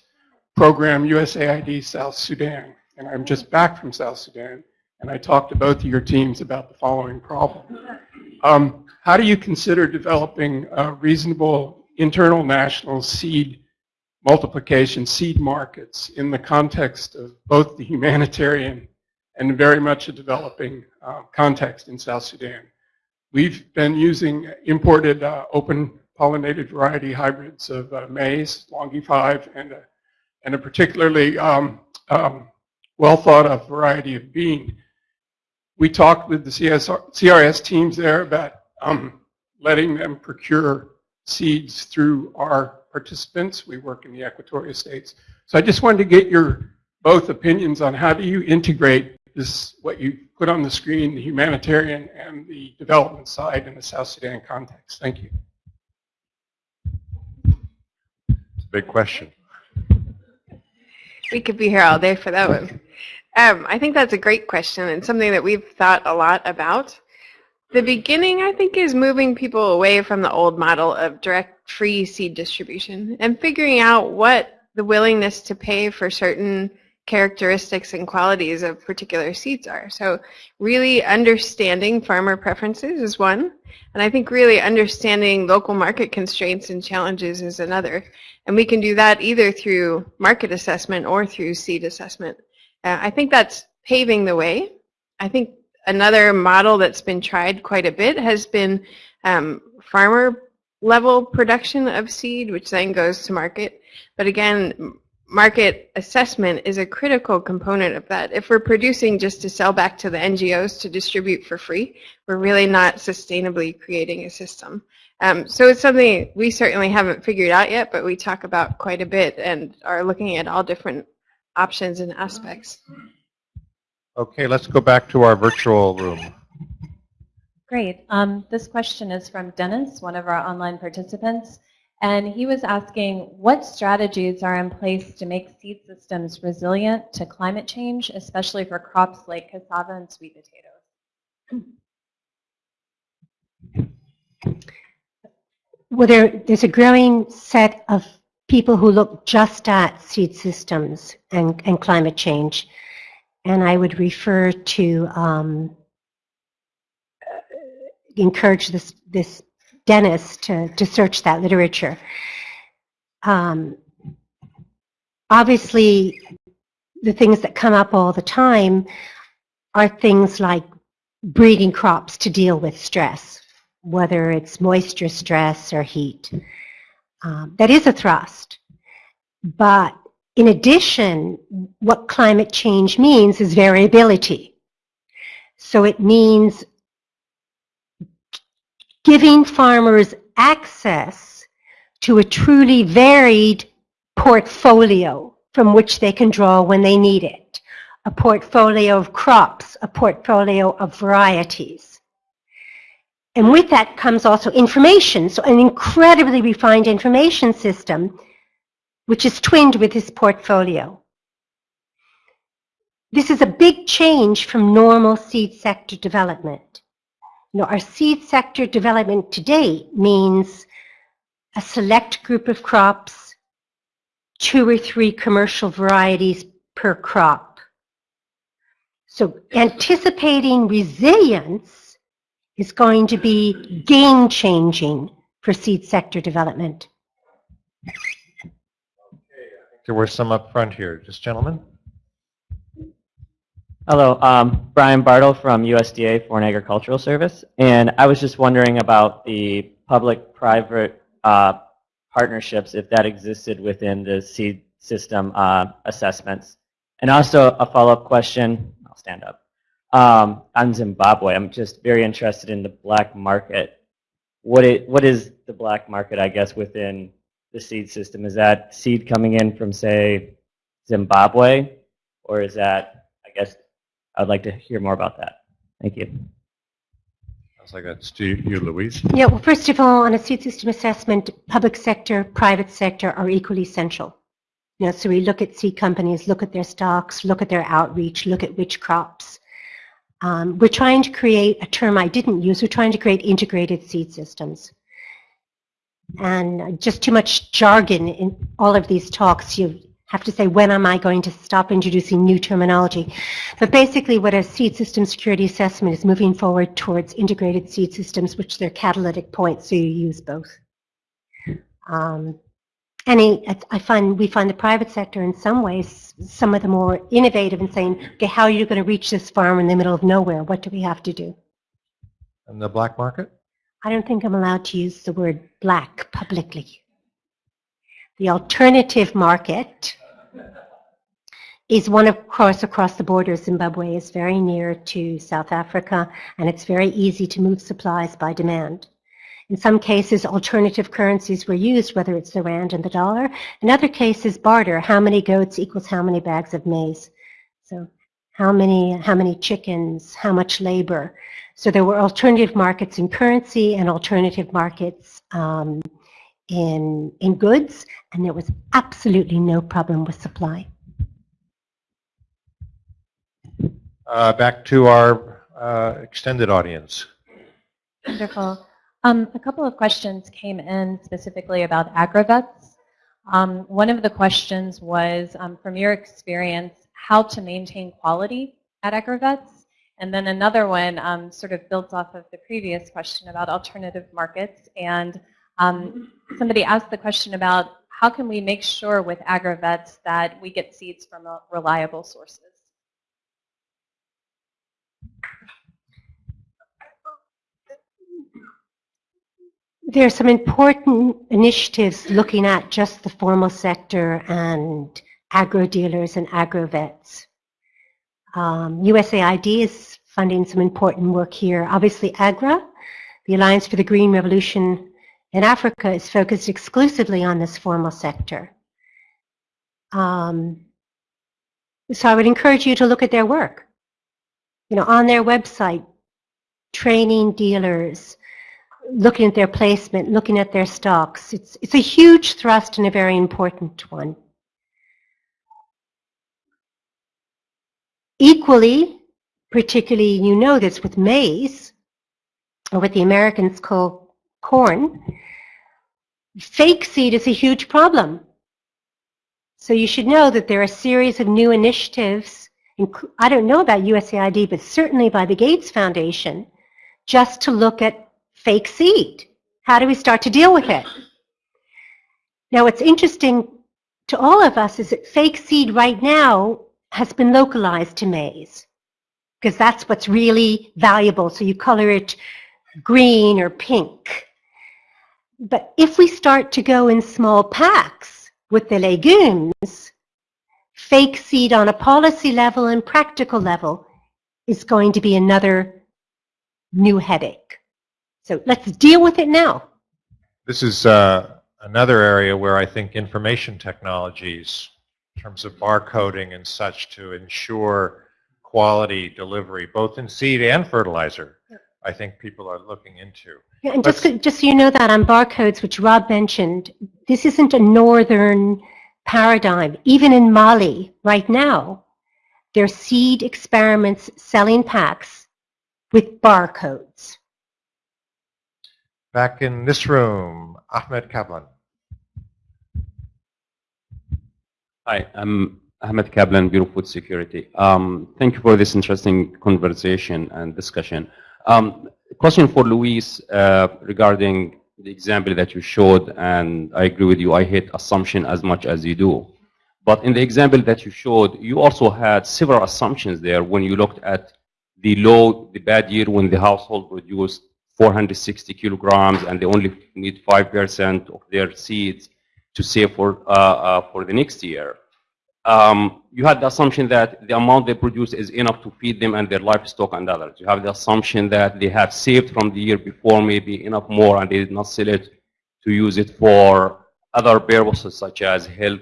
Program USAID South Sudan. And I'm just back from South Sudan, and I talked to both of your teams about the following problem. Um, how do you consider developing reasonable internal national seed multiplication, seed markets in the context of both the humanitarian and very much a developing uh, context in South Sudan? We've been using imported uh, open pollinated variety hybrids of uh, maize, Longe 5, and a, and a particularly um, um, well thought of variety of bean. We talked with the CSR, CRS teams there about um, letting them procure seeds through our participants. We work in the Equatorial States. So I just wanted to get your both opinions on how do you integrate this, what you put on the screen, the humanitarian and the development side in the South Sudan context. Thank you. It's a big question. We could be here all day for that one. Um, I think that's a great question and something that we've thought a lot about. The beginning, I think, is moving people away from the old model of direct free seed distribution and figuring out what the willingness to pay for certain characteristics and qualities of particular seeds are. So really understanding farmer preferences is one, and I think really understanding local market constraints and challenges is another. And we can do that either through market assessment or through seed assessment. Uh, I think that's paving the way. I think another model that's been tried quite a bit has been um, farmer level production of seed, which then goes to market. But again, market assessment is a critical component of that. If we're producing just to sell back to the NGOs to distribute for free, we're really not sustainably creating a system. Um, so it's something we certainly haven't figured out yet, but we talk about quite a bit and are looking at all different options and aspects. Okay, let's go back to our virtual room. Great. Um, this question is from Dennis, one of our online participants. And he was asking what strategies are in place to make seed systems resilient to climate change, especially for crops like cassava and sweet potatoes? Well, there, there's a growing set of people who look just at seed systems and, and climate change. And I would refer to um, uh, encourage this, this Dennis to, to search that literature. Um, obviously, the things that come up all the time are things like breeding crops to deal with stress, whether it's moisture stress or heat. Um, that is a thrust. But in addition, what climate change means is variability. So it means giving farmers access to a truly varied portfolio from which they can draw when they need it. A portfolio of crops, a portfolio of varieties. And with that comes also information, so an incredibly refined information system which is twinned with this portfolio. This is a big change from normal seed sector development. You know, our seed sector development today means a select group of crops, two or three commercial varieties per crop. So anticipating resilience is going to be game changing for seed sector development. There were some up front here. Just gentlemen. Hello, um, Brian Bartle from USDA Foreign Agricultural Service, and I was just wondering about the public-private uh, partnerships, if that existed within the seed system uh, assessments. And also a follow-up question, I'll stand up, um, on Zimbabwe. I'm just very interested in the black market. What, it, what is the black market, I guess, within the seed system? Is that seed coming in from, say, Zimbabwe, or is that, I guess, I'd like to hear more about that. Thank you. Sounds like that's to you, Louise. Yeah, well, first of all, on a seed system assessment, public sector, private sector are equally essential. You know, so we look at seed companies, look at their stocks, look at their outreach, look at which crops. Um, we're trying to create a term I didn't use. We're trying to create integrated seed systems. And just too much jargon in all of these talks. You have to say, when am I going to stop introducing new terminology? But basically what a seed system security assessment is moving forward towards integrated seed systems, which they're catalytic points, so you use both. Um, and I find we find the private sector in some ways some of the more innovative in saying, okay, how are you going to reach this farm in the middle of nowhere? What do we have to do? And the black market? I don't think I'm allowed to use the word black publicly. The alternative market is one, of course, across the border. Zimbabwe is very near to South Africa, and it's very easy to move supplies by demand. In some cases, alternative currencies were used, whether it's the rand and the dollar. In other cases, barter, how many goats equals how many bags of maize. So how many, how many chickens, how much labor. So there were alternative markets in currency and alternative markets um, in, in goods, and there was absolutely no problem with supply. Uh, back to our uh, extended audience. Wonderful. Um, a couple of questions came in specifically about agri-vets. Um, one of the questions was, um, from your experience, how to maintain quality at agri-vets. And then another one um, sort of built off of the previous question about alternative markets and um, somebody asked the question about how can we make sure with agri-vets that we get seeds from reliable sources? There are some important initiatives looking at just the formal sector and agro dealers and agro vets. Um, USAID is funding some important work here. Obviously, AGRA, the Alliance for the Green Revolution in Africa, is focused exclusively on this formal sector. Um, so I would encourage you to look at their work. You know, on their website, training dealers, looking at their placement, looking at their stocks. It's, it's a huge thrust and a very important one. Equally, particularly you know this with maize, or what the Americans call corn, fake seed is a huge problem. So you should know that there are a series of new initiatives, I don't know about USAID, but certainly by the Gates Foundation, just to look at fake seed. How do we start to deal with it? Now what's interesting to all of us is that fake seed right now has been localized to maize because that's what's really valuable. So you color it green or pink. But if we start to go in small packs with the legumes, fake seed on a policy level and practical level is going to be another new headache. So let's deal with it now. This is uh, another area where I think information technologies in terms of barcoding and such to ensure quality delivery, both in seed and fertilizer, I think people are looking into. Yeah, and just, just so you know that on barcodes, which Rob mentioned, this isn't a northern paradigm. Even in Mali, right now, there are seed experiments selling packs with barcodes. Back in this room, Ahmed Kablan. Hi, I'm Ahmed Kablan, Bureau of Food Security. Um, thank you for this interesting conversation and discussion. Um, question for Luis uh, regarding the example that you showed, and I agree with you, I hate assumption as much as you do. But in the example that you showed, you also had several assumptions there when you looked at the low, the bad year when the household produced 460 kilograms and they only need 5% of their seeds to save for, uh, uh, for the next year. Um, you had the assumption that the amount they produce is enough to feed them and their livestock and others. You have the assumption that they have saved from the year before maybe enough more and they did not sell it to use it for other purposes such as health,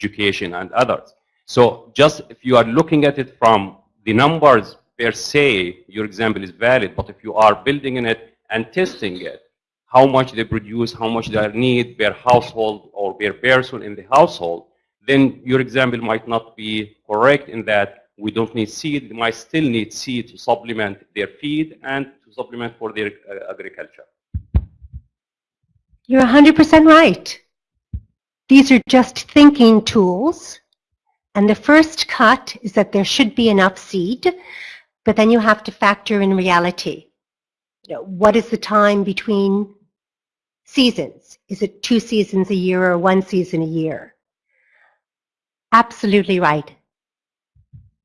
education, and others. So just if you are looking at it from the numbers per se, your example is valid, but if you are building in it and testing it, how much they produce, how much they need per household or per person in the household, then your example might not be correct in that we don't need seed. They might still need seed to supplement their feed and to supplement for their uh, agriculture. You're 100% right. These are just thinking tools. And the first cut is that there should be enough seed, but then you have to factor in reality. You know, what is the time between seasons? Is it two seasons a year or one season a year? Absolutely right.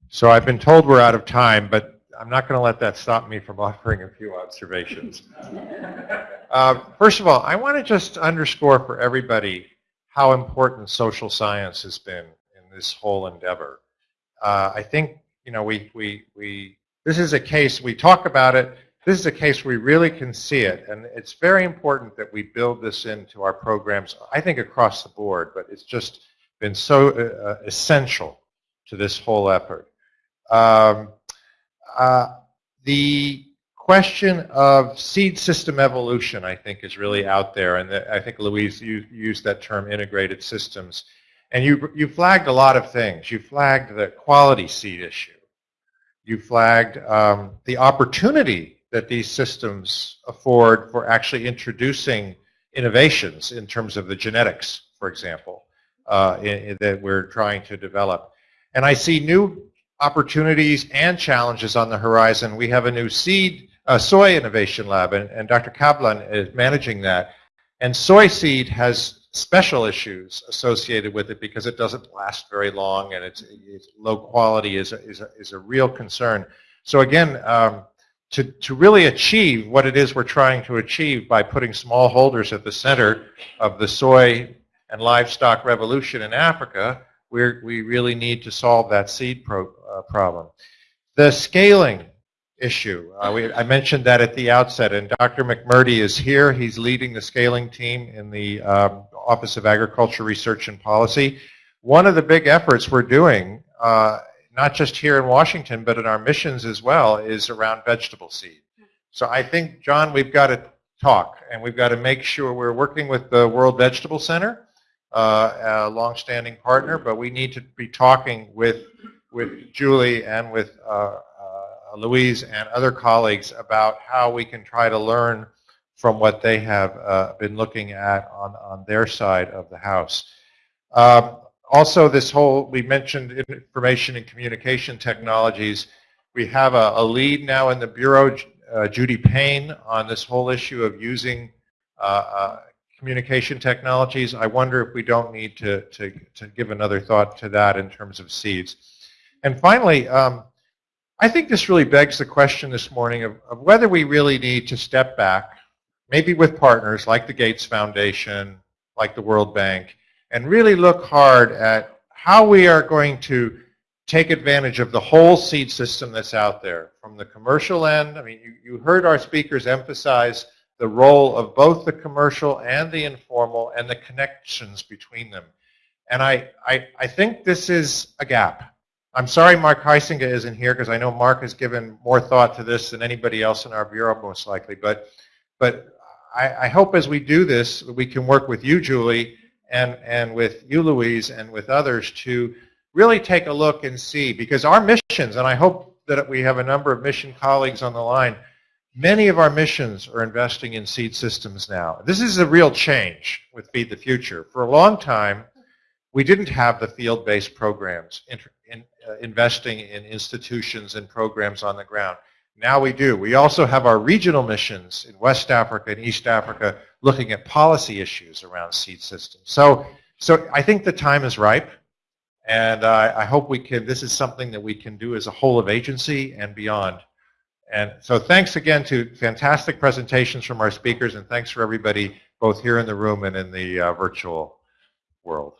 So I've been told we're out of time, but I'm not going to let that stop me from offering a few observations. uh, first of all, I want to just underscore for everybody how important social science has been in this whole endeavor. Uh, I think, you know, we, we, we, this is a case, we talk about it, this is a case we really can see it, and it's very important that we build this into our programs, I think across the board, but it's just been so uh, uh, essential to this whole effort. Um, uh, the question of seed system evolution, I think, is really out there, and the, I think Louise you, used that term, integrated systems. And you, you flagged a lot of things. You flagged the quality seed issue. You flagged um, the opportunity that these systems afford for actually introducing innovations in terms of the genetics, for example uh, in, that we're trying to develop. And I see new opportunities and challenges on the horizon. We have a new seed, uh, soy innovation lab, and, and Dr. Kablan is managing that. And soy seed has special issues associated with it because it doesn't last very long and it's, it's low quality is a, is, a, is a real concern. So again, um, to, to really achieve what it is we're trying to achieve by putting smallholders at the center of the soy and livestock revolution in Africa, we're, we really need to solve that seed pro, uh, problem. The scaling issue, uh, we, I mentioned that at the outset, and Dr. McMurdy is here. He's leading the scaling team in the um, Office of Agriculture Research and Policy. One of the big efforts we're doing, uh, not just here in Washington, but in our missions as well, is around vegetable seed. So I think, John, we've got to talk, and we've got to make sure we're working with the World Vegetable Center, uh, a longstanding partner, but we need to be talking with, with Julie and with uh, uh, Louise and other colleagues about how we can try to learn from what they have uh, been looking at on, on their side of the house. Um, also, this whole, we mentioned information and communication technologies. We have a, a lead now in the Bureau, uh, Judy Payne, on this whole issue of using uh, uh, communication technologies. I wonder if we don't need to, to, to, give another thought to that in terms of seeds. And finally, um, I think this really begs the question this morning of, of whether we really need to step back, maybe with partners like the Gates Foundation, like the World Bank, and really look hard at how we are going to take advantage of the whole seed system that's out there. From the commercial end, I mean, you, you heard our speakers emphasize the role of both the commercial and the informal and the connections between them. And I, I, I think this is a gap. I'm sorry Mark Huisenga isn't here because I know Mark has given more thought to this than anybody else in our bureau most likely. But, but I, I hope as we do this, we can work with you, Julie, and, and with you, Louise, and with others to really take a look and see, because our missions, and I hope that we have a number of mission colleagues on the line, many of our missions are investing in seed systems now. This is a real change with Feed the Future. For a long time, we didn't have the field-based programs in, uh, investing in institutions and programs on the ground. Now we do. We also have our regional missions in West Africa and East Africa looking at policy issues around seed systems. So, so I think the time is ripe, and I hope we can, this is something that we can do as a whole of agency and beyond. And so thanks again to fantastic presentations from our speakers, and thanks for everybody both here in the room and in the uh, virtual world.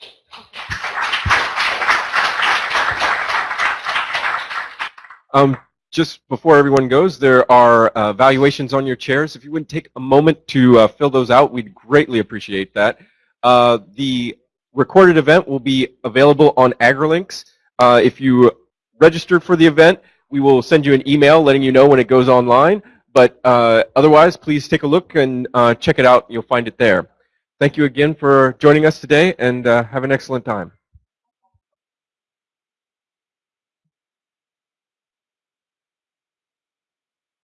Um, just before everyone goes, there are uh, valuations on your chairs. If you wouldn't take a moment to uh, fill those out, we'd greatly appreciate that. Uh, the recorded event will be available on AgriLinks. Uh, if you registered for the event, we will send you an email letting you know when it goes online. But uh, otherwise, please take a look and uh, check it out. You'll find it there. Thank you again for joining us today, and have an excellent time.